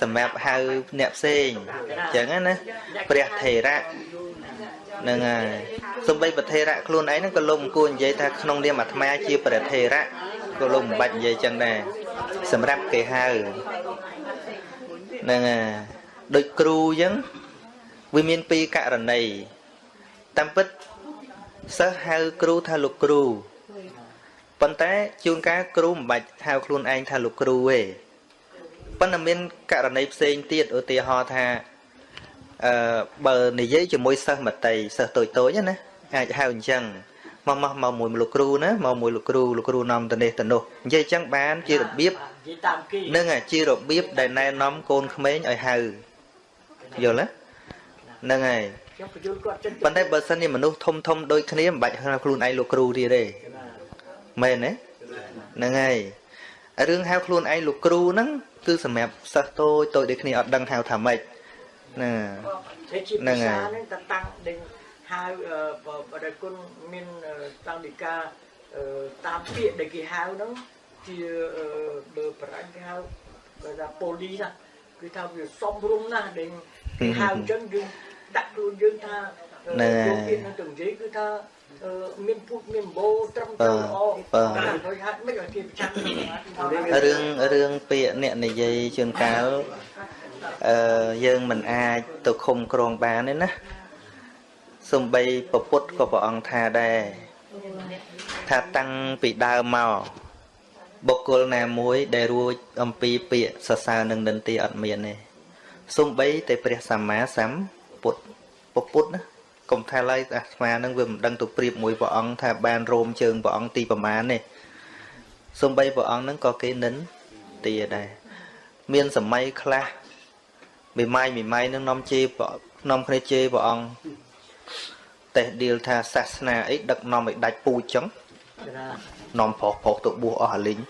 សម្រាប់ហៅអ្នកផ្សេងអញ្ចឹងណាព្រះថេរៈហ្នឹងហើយសំបីប្រធេរៈខ្លួនឯងហ្នឹងក៏លោកគួរនិយាយថាក្នុងនាមអាត្មាជាព្រះថេរៈក៏លោកមិនបាច់និយាយចឹងដែរសម្រាប់គេហៅ ហ្នឹងហើយដូចគ្រូអញ្ចឹងវាមានពីរករណីតាមពិតសិស្សហៅគ្រូថាលោកគ្រូប៉ុន្តែជួនកាលគ្រូមិនបាច់ហៅខ្លួនឯងថាលោកគ្រូទេប៉ុន្តែមានករណីផ្សេងទៀតឧទាហរណ៍ថាអឺបើនិយាយជាមួយសិស្សមតីសិស្សតូចតូចណាអាចហៅអញ្ចឹង មកមកមកមួយលោកគ្រូណាមកមួយលោកគ្រូលោកគ្រូនាំទៅនេះទៅនោះនិយាយអញ្ចឹងបានជារបៀបនឹងជារបៀបដែលណែនាំកូនក្មេងឲ្យហៅយល់ទេហ្នឹងហើយប៉ុន្តែបើសិនជាមនុស្សធំធំដូចគ្នាមិនបាច់ហៅខ្លួនឯងលោកគ្រូទៀតទេមែនទេហ្នឹងហើយរឿងហៅខ្លួនឯងលោកគ្រូហ្នឹងគឺសម្រាប់សិស្សតូចតូចដូចគ្នាអត់ដឹងហៅថាម៉េចណាហ្នឹងហើយហ្នឹងតតាំងដេញ ហៅបរិគុណមានតាំងនិកាតាមពាក្យដែលគេហៅហ្នឹងជាបើបរាញ់គេហៅបើថាប៉ូលីសគឺថាវាសំរុំណាស់ដែលគេហៅអញ្ចឹងយើងដាក់ខ្លួនយើងថាណែពាក្យនឹងទៅនិយាយគឺថាមានពុទ្ធមានបោត្រឹមត្រូវល្អបាទហើយហាត់មិនឲ្យគេប្រចាំរឿងរឿងពាក្យអ្នកនិយាយជួនកាលអឺយើងមិនអាចទៅឃុំក្រងបានទេណា សំបីពពុទ្ធក៏ព្រះអង្គថាដែរថាតាំងពីដើមមកបុគ្គលណាមួយដែលរួចអំពីពាក្យសរសើរនឹងនិន្ទាអត់មានទេសំបីតែព្រះសម្មាសម្ពុទ្ធពុទ្ធណាកុំថាឡើយអាត្មានឹងវាមិនដឹងទៅប្រៀបមួយព្រះអង្គថាបានរោមជើងព្រះអង្គទីប្រមាណទេសំបីព្រះអង្គនឹងក៏គេនិន្ទាដែរមានសម័យខ្លះមេម៉ាយមេម៉ាយនឹងនាំជេរនាំគ្នាជេរព្រះអង្គ តេះឌីលថាសាសនាអីដឹកនាំឲ្យដាច់ពូជចឹងនាំប្រុសប្រុសទៅបួសអស់អាលីង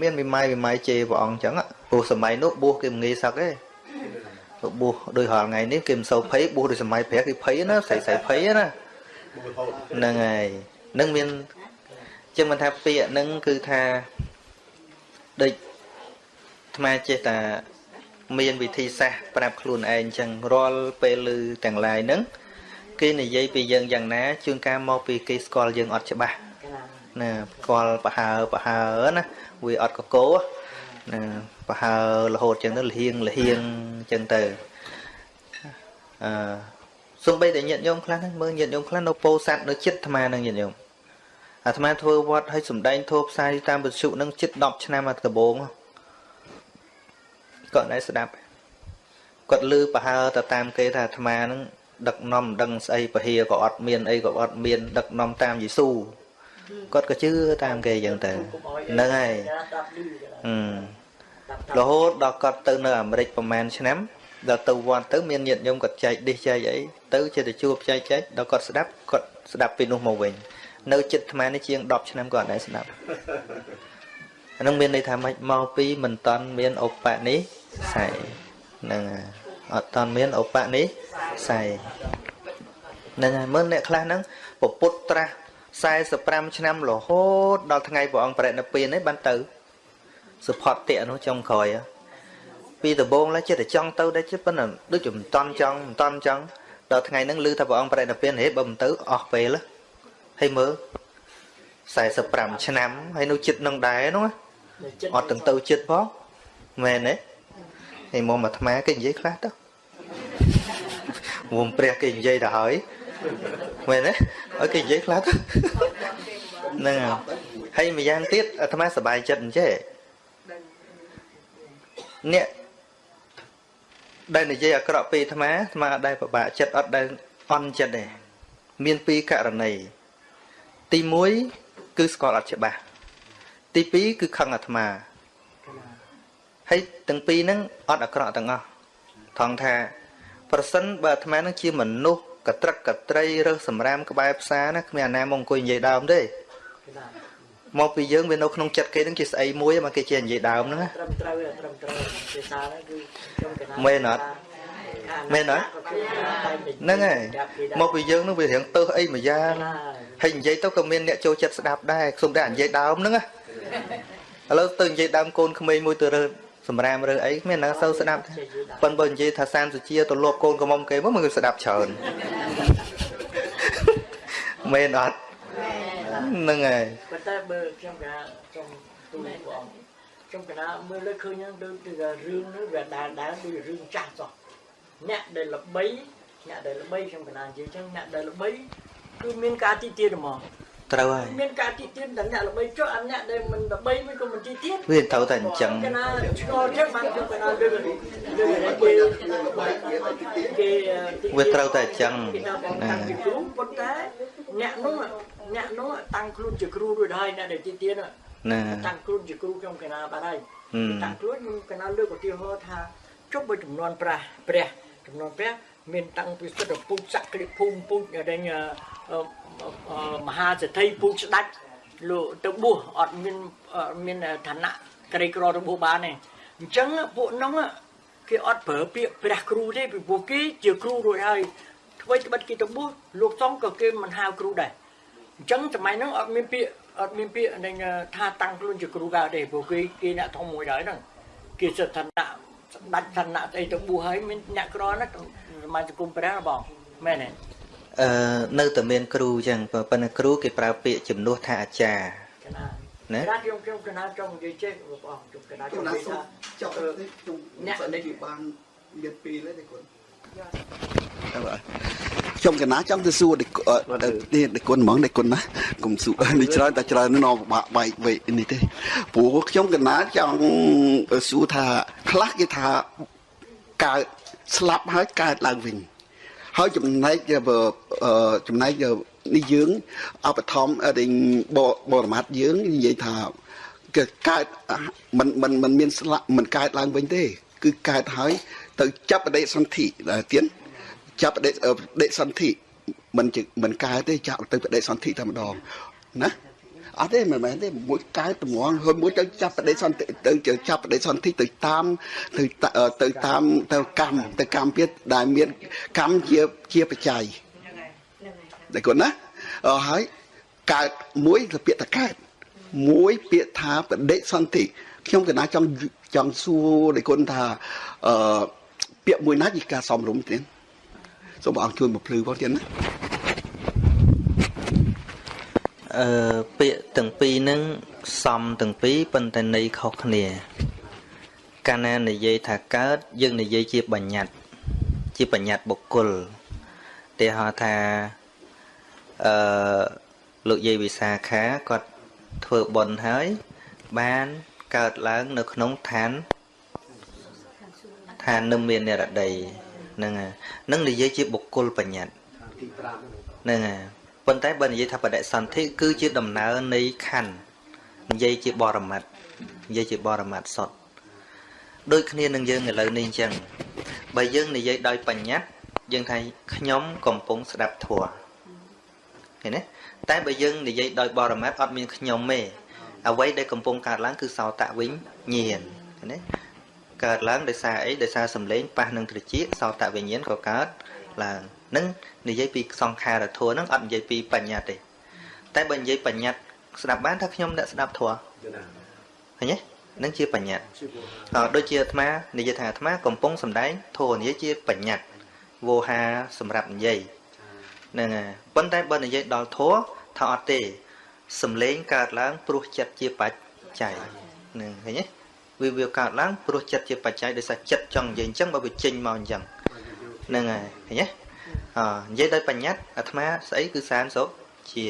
មានមេម៉ាយមេម៉ាយជេរព្រះអង្គចឹងព្រោះសម័យនោះបួសគេមិនងាយសឹកទេទៅបួសដោយរាល់ថ្ងៃនេះគេមិនសូវភ័យបួសដោយសម័យព្រះគេភ័យណាស្រីស្រីភ័យណាហ្នឹងហើយនឹងមានចឹងមិនថាពាក្យហ្នឹងគឺថាដូចអាត្មាចេះតែមានវិធីសាស្ត្រប្រាប់ខ្លួនឯងចឹងរាល់ពេលឮទាំងឡាយហ្នឹង គេនិយាយពីយើងយ៉ាងណាជួនកាលមកពីគេស្គាល់យើងអត់ច្បាស់ណាស្គាល់ប្រហើប្រហើណាវាអត់កកោណាប្រហើរហូតចឹងទៅលហៀងលហៀងចឹងទៅអឺសំបីតែញាតិញោមខ្លះហ្នឹងមើលញាតិញោមខ្លះនៅពោធិ៍សាត់នៅចិត្តអាត្មាហ្នឹងញាតិញោមអាត្មាធ្វើវត្តឲ្យសំដែងធោផ្សាយតាមវិទ្យុហ្នឹងចិត្ត10ឆ្នាំមកដំបូងគាត់ដែរស្ដាប់គាត់លឺប្រហើទៅតាមគេថាអាត្មាហ្នឹង ដឹកនាំដឹងស្អីពហិយក៏អត់មានអីក៏អត់មានដឹកនាំតាមយេស៊ូគាត់ក៏ជឿតាមគេអញ្ចឹងទៅហ្នឹងហើយអឺរហូតដល់គាត់ទៅនៅអាមេរិកប្រហែលឆ្នាំដល់ទៅវត្តទៅមានញាតិញោមគាត់ចែកឌីសចែកអីទៅចេះតែជួបចែកចែកដល់គាត់ស្ដាប់គាត់ស្ដាប់ពីនោះមកវិញនៅចិត្តអាត្មានេះជាង10ឆ្នាំគាត់ដែរស្ដាប់អានឹងមានន័យថាម៉េចមកពីមិនតន់មានឧបនិស្ស័យហ្នឹង អត់តន់មានឧបនិស្ស័យហ្នឹងហើយមើលអ្នកខ្លះហ្នឹងពពុទ្ធត្រាស់45ឆ្នាំរហូតដល់ថ្ងៃព្រះអង្គបរិនិព្វាននេះបានទៅសុផតតិនោះចុងក្រោយពីដំបងឡើយចិត្តតែចង់ទៅដែរចិត្តប៉ុន្តែដូចជាមិនតន់ចង់មិនតន់ចង់ដល់ថ្ងៃហ្នឹងឮថាព្រះអង្គបរិនិព្វានហេបើមិនទៅអស់ពេលហើយមើល45ឆ្នាំហើយនៅចិត្តនឹងដែរនោះអត់ទាំងទៅចិត្តផងមែនទេ ហើយមកអាត្មាគេនិយាយខ្លះទៅមុំព្រះគេនិយាយទៅហើយមែនទេឲ្យគេនិយាយខ្លះទៅហ្នឹងហើយម្យ៉ាងទៀតអាត្មាសប្បាយចិត្តអញ្ចេះអ្នកដែលនិយាយអាក្រក់ពីអាត្មាអាត្មាអត់ដែលពិបាកចិត្តអត់ដែលអន់ចិត្តទេមានពីរករណីទី1គឺស្គាល់អត់ច្បាស់ទី2គឺខឹងអាត្មា ហើយទាំងពីរហ្នឹងអត់អាក្រក់ទាំងអស់ថងថាប្រសិនបើអាត្មានឹងជាមនុស្សកត្រឹកកត្រីរើសសម្រាមក្បែរផ្សារណាគ្មានអាណាមកអង្គុយនិយាយដើមទេមកពីយើងវានៅក្នុងចិត្តគេនឹងជាស្អីមួយមកគេជានិយាយដើមហ្នឹងត្រឹមត្រូវត្រឹមត្រូវភាសាហ្នឹងគឺខ្ញុំកណាមែនអត់មែនអត់ហ្នឹងហើយមកពីយើងនឹងវារៀងទៅអីមួយយ៉ាងហើយនិយាយទៅក៏មានអ្នកចូលចិត្តស្ដាប់ដែរខ្ញុំតែនិយាយដើមហ្នឹងឥឡូវទៅនិយាយដើមកូនក្មេងមួយទៅរើ សម្រាមរើអីគ្មានណាសូវស្ដាប់ប៉ុន្តែបើនិយាយថាសានសុជាទៅលបកូនកំមុំគេមកមិនគឺស្ដាប់ច្រើនមែនអត់ហ្នឹងហើយប៉ុន្តែបើខ្ញុំកាចង់ទូលព្រះអង្គខ្ញុំកណាមើលលើឃើញហ្នឹងដូចជារឿងនេះវាដាលដាលដូចរឿងចាស់សោះអ្នកដែលល្បីអ្នកដែលល្បីខ្ញុំកណានិយាយចឹងអ្នកដែលល្បីគឺមានការទីទានហ្មង ត្រូវហើយមានការទីទានតែអ្នកល្បីចុះអាអ្នកដែលមិនល្បីមិនក៏មិនទីទានវាត្រូវតែអញ្ចឹងកណាឆ្ងល់ចឹងបានខ្ញុំកណាលើលើគេគេវាត្រូវតែអញ្ចឹងណាគ្រូប៉ុន្តែអ្នកនោះអ្នកនោះតាំងខ្លួនជាគ្រូរួចហើយអ្នកដែលទីទានណាតាំងខ្លួនជាគ្រូខ្ញុំកណាបានហើយតាំងខ្លួនខ្ញុំកណាលើកឧទាហរណ៍ថាជប់បើចំនួនប្រាស់ព្រះចំនួនព្រះមានតាំងពីសិទ្ធិពុជសក្តិភូមិពុជដែល មហាសេដ្ឋីពូជស្ដាច់លោកទៅបួសអត់មានមានឋានៈក្រីក្រទៅបួសបានទេអញ្ចឹងពួកនោះគេអត់ប្រើពាក្យព្រះគ្រូទេពីពួកគេជាគ្រូរួចហើយធ្វើត្បិតគេទៅបួសលោកសំក៏គេមិនហៅគ្រូដែរអញ្ចឹងសម័យហ្នឹងអត់មានពាក្យអត់មានពាក្យនឹងថាតាំងខ្លួនជាគ្រូកើតទេពួកគេគេអ្នកធំមួយដែរហ្នឹងគេសិទ្ធិឋានៈស្ដាច់ឋានៈស្អីទៅបួសហើយមានអ្នកក្រណាសមាជគុំព្រះបងមែនទេ អឺនៅតែមានគ្រូចឹងប៉ុន្តែគ្រូគេប្រើពាក្យជំនួសថាអាចារ្យណាខ្ញុំខ្ញុំកណាចង់និយាយចេះបងខ្ញុំកណាចង់និយាយថាចង់ខ្ញុំអ្នកនេះបានមានពីរទេគាត់ខ្ញុំកណាចង់ទៅសួរនេះនេះគុណហ្មងនេះគុណណាកុំសួរនេះច្រើនតែច្រើននៅបាក់បែកវេនេះទេព្រោះខ្ញុំកណាចង់សួរថាខ្លះគេថាកើតស្លាប់ហើយកើតឡើងវិញ ហើយចំណែកចំណែកនេះយើងអបធម្មរិញបរមត្តយើងនិយាយថាគឺកើតមិនមិនមិនមានស្លាក់មិនកើតឡើងវិញទេ គឺកើតហើយទៅចាប់បដិសន្ធិដែលទៀតចាប់បដិបដិសន្ធិមិនមិនកើតទេចាប់ទៅបដិសន្ធិតែម្ដងណា អត់ទេមិនមែនទេមួយកើតតម្ងហើយមួយទៅចាប់បដិសន្ធិទៅចាប់បដិសន្ធិទៅតាមទៅទៅតាមទៅកម្មទៅកម្មទៀតដែលមានកម្មជាជាបច្ច័យតែគាត់ណាហើយកើតមួយទៅពាក្យតកើតមួយពាក្យថាបដិសន្ធិខ្ញុំកណាចង់ចង់សួរដល់គុណថាអឺពាក្យមួយណាជាការសំរុំទៀតសូមបងជួយមកភ្លឺផងទៀតណា អឺពាក្យទាំងពីរហ្នឹងសំទាំងពីរប៉ុន្តែន័យខុសគ្នា កាលណានិយាយថាកើត យើងនិយាយជាបញ្ញត្តិជាបញ្ញត្តិបុគ្គលទីហៅថាអឺលោកយាយវិសាខាគាត់ធ្វើបុណ្យហើយ បានកើតឡើងនៅក្នុងឋានឋាននឹមមាននិរដីហ្នឹងហ្នឹងនិយាយជាបុគ្គលបញ្ញត្តិហ្នឹងហើយ ប៉ុន្តែបើនិយាយថាបដិសន្ធិគឺជាដំណើរនៃខណ្ឌនិយាយជាបរមត្តនិយាយជាបរមត្តសុទ្ធដូចគ្នានឹងយើងឥឡូវនេះអញ្ចឹងបើយើងនិយាយដោយបញ្ញត្តិយើងថាខ្ញុំកំពុងស្ដាប់ធម៌ឃើញទេតែបើយើងនិយាយដោយបរមត្តអត់មានខ្ញុំទេអ្វីដែលកំពុងកើតឡើងគឺសោតវិញ្ញាណឃើញទេកើតឡើងដោយសារអីដោយសារសម្លេងប៉ះនឹងត្រចៀកសោតវិញ្ញាណក៏កើតឡើង នឹងនិយាយពីសង្ខារធัวនឹងអត់និយាយពីបញ្ញត្តិទេតែបើនិយាយបញ្ញត្តិស្ដាប់បានថាខ្ញុំអ្នកស្ដាប់ធัวឃើញទេនឹងជាបញ្ញត្តិអឺដូចជាអាត្មានិយាយថាអាត្មាកំពុងសម្ដែងធัวនិយាយជាបញ្ញត្តិវោហាសម្រាប់និយាយហ្នឹងហើយប៉ុន្តែបើនិយាយដល់ធัวថាអត់ទេសំលេងកើតឡើងព្រោះចិត្តជាបច្ច័យហ្នឹងឃើញទេវាវាកើតឡើងព្រោះចិត្តជាបច្ច័យដោយសារចិត្តចង់និយាយអញ្ចឹងបើវាចេញមកអញ្ចឹងហ្នឹងហើយឃើញទេ អនិយាយដោយបញ្ញត្តិអាត្មាស្អីគឺសានសុជា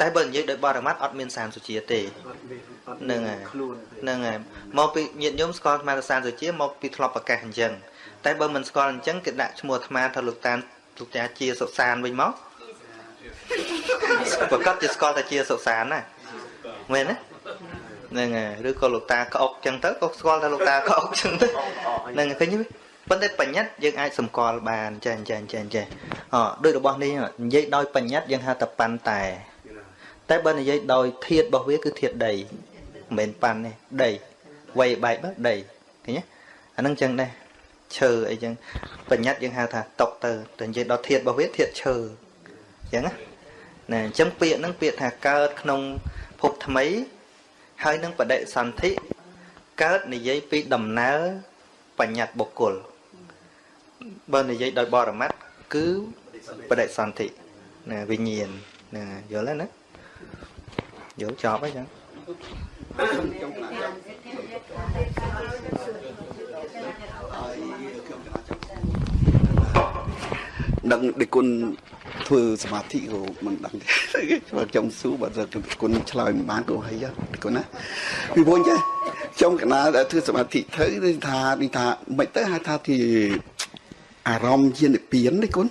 តែបើនិយាយដោយបរមត្តអត់មានសានសុជាទេហ្នឹងហើយហ្នឹងហើយមកពីញាតិញោមស្គាល់អាត្មាទៅសានសុជាមកពីធ្លាប់ប្រកាសអញ្ចឹងតែបើមិនស្គាល់អញ្ចឹងគេដាក់ឈ្មោះអាត្មាថាលោកតានលោកតាជាសុសានវិញមកប្រកាសជាស្គាល់តែជាសុសានណាមែនទេហ្នឹងហើយឬក៏លោកតាក្អុកចឹងទៅក៏ស្គាល់ថាលោកតាក្អុកចឹងទៅហ្នឹងឃើញទេ ប៉ុន្តែបញ្ញត្តិយើងអាចសម្គាល់បានចេះចេះចេះចេះអដូចរបស់នេះនិយាយដោយបញ្ញត្តិយើងហៅថាប៉ាន់តែតែបើនិយាយដោយធាតរបស់វាគឺធាតដីមិនមែនប៉ាន់ទេដីវាយបែកបើដីឃើញទេអាហ្នឹងចឹងដែរឈើអីចឹងបញ្ញត្តិយើងហៅថាតុកទៅតែនិយាយដល់ធាតរបស់វាធាតឈើចឹងណាណាអញ្ចឹងពាក្យហ្នឹងពាក្យថាកើតក្នុងភពថ្មី ហើយនឹងបដិសន្ធិកើតនិយាយពីដំណើរបញ្ញត្តិបុគ្គល បើនិយាយដោយបរមត្តគឺបដិសន្ធិណាវិញ្ញាណណាយល់ហើយណាយល់ចប់ហើយចឹងដឹងដឹកគុណធ្វើសមាធិក៏មិនដឹងទេបើខ្ញុំស៊ូបើគុណឆ្លើយមិនបានក៏ហើយគុណណាពីវិញចាខ្ញុំកណាដែលធ្វើសមាធិទៅគឺថានេះថាមិនទៅហៅថាជា អារម្មណ៍ជានិព្វាននេះគុណ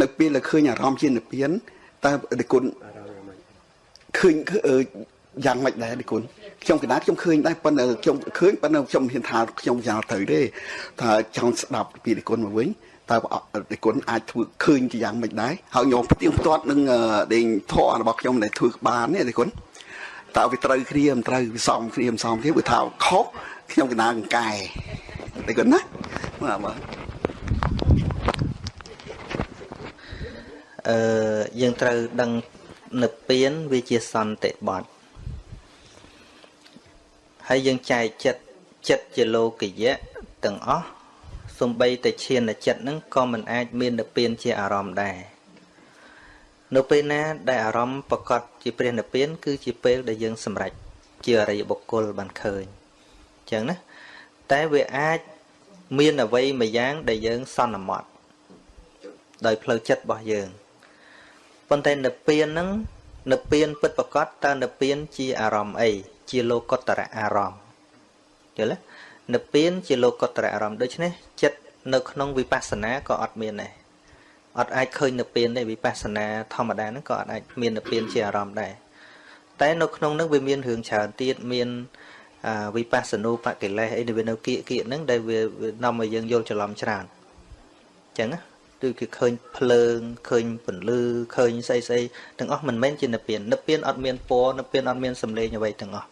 នៅពេលដែលឃើញអារម្មណ៍ជានិព្វានតើគុណឃើញយ៉ាងម៉េចដែរនេះគុណខ្ញុំកណាខ្ញុំឃើញដែរប៉ុន្តែខ្ញុំឃើញប៉ុន្តែខ្ញុំហ៊ានថាខ្ញុំយ៉ាងទៅទេថាចង់ស្ដាប់ពីគុណមកវិញតើប្រគុណអាចធ្វើឃើញជាយ៉ាងម៉េចដែរហើយញោមផ្ទៀងផ្ទាត់នឹងដេញធររបស់ខ្ញុំដែលធ្វើបានទេប្រគុណតើវាត្រូវគ្នាមិនត្រូវវាសមគ្នាមិនសមគ្នាវាថាខុសខ្ញុំកណាកង្កែប្រគុណណាបាទបាទ អឺយើងត្រូវដឹងនិព្វានវាជាសន្តិបត្តិហើយយើងចែកចិត្តចិត្តជាលោកយៈទាំងអស់សំបីតែឈានចិត្តហ្នឹងក៏មិនអាចមាននិព្វានជាអារម្មណ៍ដែរនៅពេលណាដែលអារម្មណ៍ប្រកបជាព្រះនិព្វាន គឺជាពេលដែលយើងសម្រេចជាអរិយបុគ្គលបានឃើញអញ្ចឹងណាតែវាអាចមានអ្វីមួយយ៉ាងដែលយើងសន្មត់ដោយផ្លូវចិត្តរបស់យើង ប៉ុន្តែនិព្វានហ្នឹងនិព្វានពិតប្រកបតើនិព្វានជាអារម្មណ៍អីជាលោកុត្តរអារម្មណ៍យល់ទេនិព្វានជាលោកុត្តរអារម្មណ៍ដូច្នេះចិត្តនៅក្នុងវិបស្សនាក៏អត់មានដែរអត់អាចឃើញនិព្វានទេវិបស្សនាធម្មតាហ្នឹងក៏អត់អាចមាននិព្វានជាអារម្មណ៍ដែរតែនៅក្នុងហ្នឹងវាមានរឿងច្រើនទៀតមានវិបស្សនូបកិលេសអីដែលវានៅគៀកគៀកហ្នឹងដែលវានាំឲ្យយើងយល់ច្រឡំច្រើនអញ្ចឹងណា ដូចគេឃើញភ្លើងឃើញពន្លឺឃើញស្អីស្អីទាំងអស់មិនមែនជានិព្វាននិព្វានអត់មានពណ៌និព្វានអត់មានសម្លេងអ្វីទាំងអស់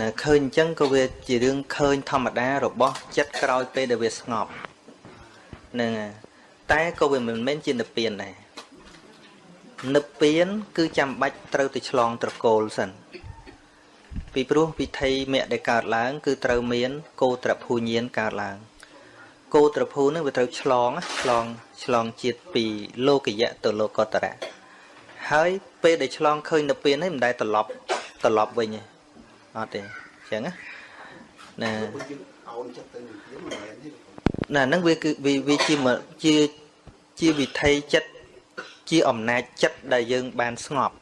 ណាឃើញអញ្ចឹងក៏វាជារឿងឃើញធម្មតារបស់ចិត្តក្រោយពេលដែលវាស្ងប់ហ្នឹងតែក៏វាមិនមែនជានិព្វានដែរនិព្វាន គឺចាំបាច់ត្រូវទៅឆ្លងត្រកូលសិនពីព្រោះវិធីមគ្គដែលកើតឡើង គឺត្រូវមាន កោត្រភូញានកើតឡើង គោត្រភូនឹងវាត្រូវឆ្លងឆ្លងឆ្លងជាតិពីលោកយៈទៅលោកតរៈហើយពេលដែលឆ្លងឃើញនៅពេលនេះមិនដែលត្រឡប់ត្រឡប់វិញទេអត់ទេអញ្ចឹងណាណាណាហ្នឹងវាគឺវាជាជាជាវិធីចិត្តជាអំណាចចិត្តដែលយើងបានស្ងប់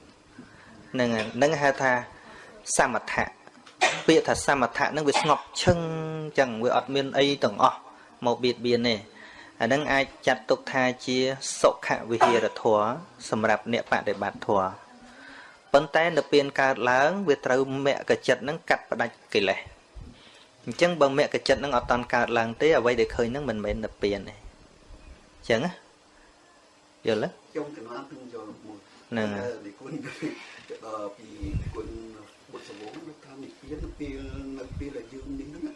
ហ្នឹងហ្នឹងហៅថាសមថៈពាក្យថាសមថៈហ្នឹងវាស្ងប់ឈឹងអញ្ចឹងវាអត់មានអីទាំងអស់ មកបៀតបៀនទេអានឹងអាចចាត់ទុកថាជាសុខវិហារធម៌សម្រាប់អ្នកបដិបត្តិធម៌ប៉ុន្តែនៅពេលកើតឡើងវាត្រូវមគ្គចិត្តនឹងកាត់ផ្ដាច់កិលេសអញ្ចឹងបើមគ្គចិត្តនឹងអត់តន់កើតឡើងទេអ្វីដែលឃើញនឹងមិនមែននិព្វានទេអញ្ចឹងណាយល់ទេខ្ញុំកណាទិញយកមួយហ្នឹងហើយគុណដល់ពីគុណបុត្រសវងថានិព្វាននៅពេលនៅពេលដែលយើងនេះហ្នឹង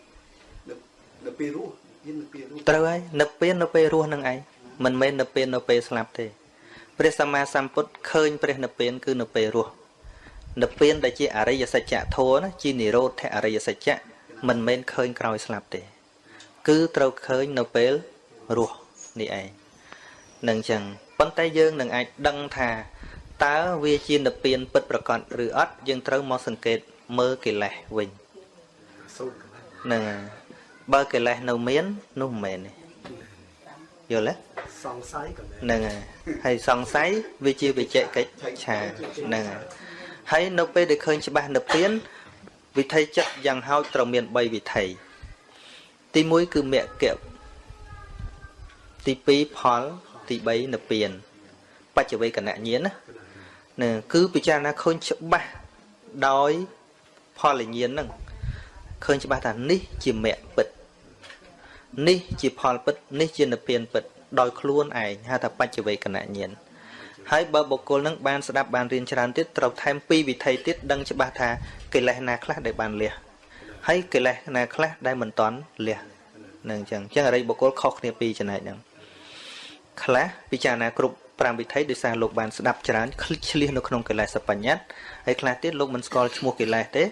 នៅពេលរស់ ត្រូវហើយនៅពេលនៅពេលរស់នឹងឯងមិនមែននៅពេលនៅពេលស្លាប់ទេព្រះសម្មាសម្ពុទ្ធឃើញព្រះនិព្វានគឺនៅពេលរស់និព្វានដែលជាអរិយសច្ចៈធម៌ណាជានិរោធអរិយសច្ចៈមិនមែនឃើញក្រោយស្លាប់ទេ គឺត្រូវឃើញនៅពេលរស់នេះឯងនឹងចឹងប៉ុន្តែយើងនឹងអាចដឹងថាតើវាជានិព្វានពិតប្រកបឬអត់យើងត្រូវមកសង្កេតមើលកិលេសវិញហ្នឹងហើយ បើកិលេសនៅមាននោះមិនមែនទេយល់ទេសង្ស័យក៏ហ្នឹងហើយហើយសង្ស័យវាជាវិជ្ជកិច្ចឆាហ្នឹងហើយហើយនៅពេលដែលឃើញច្បាស់នៅពៀនវិធីចិត្តយ៉ាងហោចត្រូវមាន3វិធីទី1គឺមគ្គទី2ផលទី3និព្វានបច្ចវេកណញ្ញាណណាណាគឺពិចារណាឃើញច្បាស់ដោយផលញ្ញាណហ្នឹងឃើញច្បាស់ថានេះជាមគ្គពិត នេះជាផលពិតនេះជានិព្វានពិតដោយខ្លួនឯងហៅថាបច្ចវេកណញ្ញាណហើយបើបុគ្គលនឹងបានស្ដាប់បានរៀនច្រើនទៀតត្រូវថែមពីរវិធីទៀតដឹងច្បាស់ថាកិលេសណាខ្លះដែលបានលះហើយកិលេសណាខ្លះដែលមិនតន់លះនឹងអញ្ចឹងអញ្ចឹងអរិយបុគ្គលខុសគ្នាពីរចំណែកហ្នឹងខ្លះពិចារណាគ្រប់ 5វិធីដោយសារលោកបានស្ដាប់ច្រើនឆ្លៀសនៅក្នុងកិលេសបញ្ញត្តិហើយខ្លះទៀតលោកមិនស្គាល់ឈ្មោះកិលេសទេ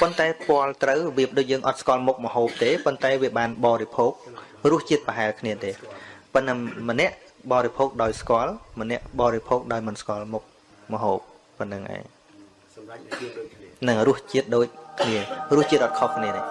ប៉ុន្តែពាល់ត្រូវរបៀបដូចយើងអត់ស្គាល់មុខមហូបទេប៉ុន្តែវាបានបរិភោគរសជាតិប្រហែលគ្នាទេប៉ុន្តែម្នាក់បរិភោគដោយស្គាល់ម្នាក់បរិភោគដោយមិនស្គាល់មុខមហូបប៉ុណ្្នឹងឯងសម្រាប់ជាតិដូចគ្នានឹងរសជាតិដូចគ្នារសជាតិអត់ខុសគ្នាទេ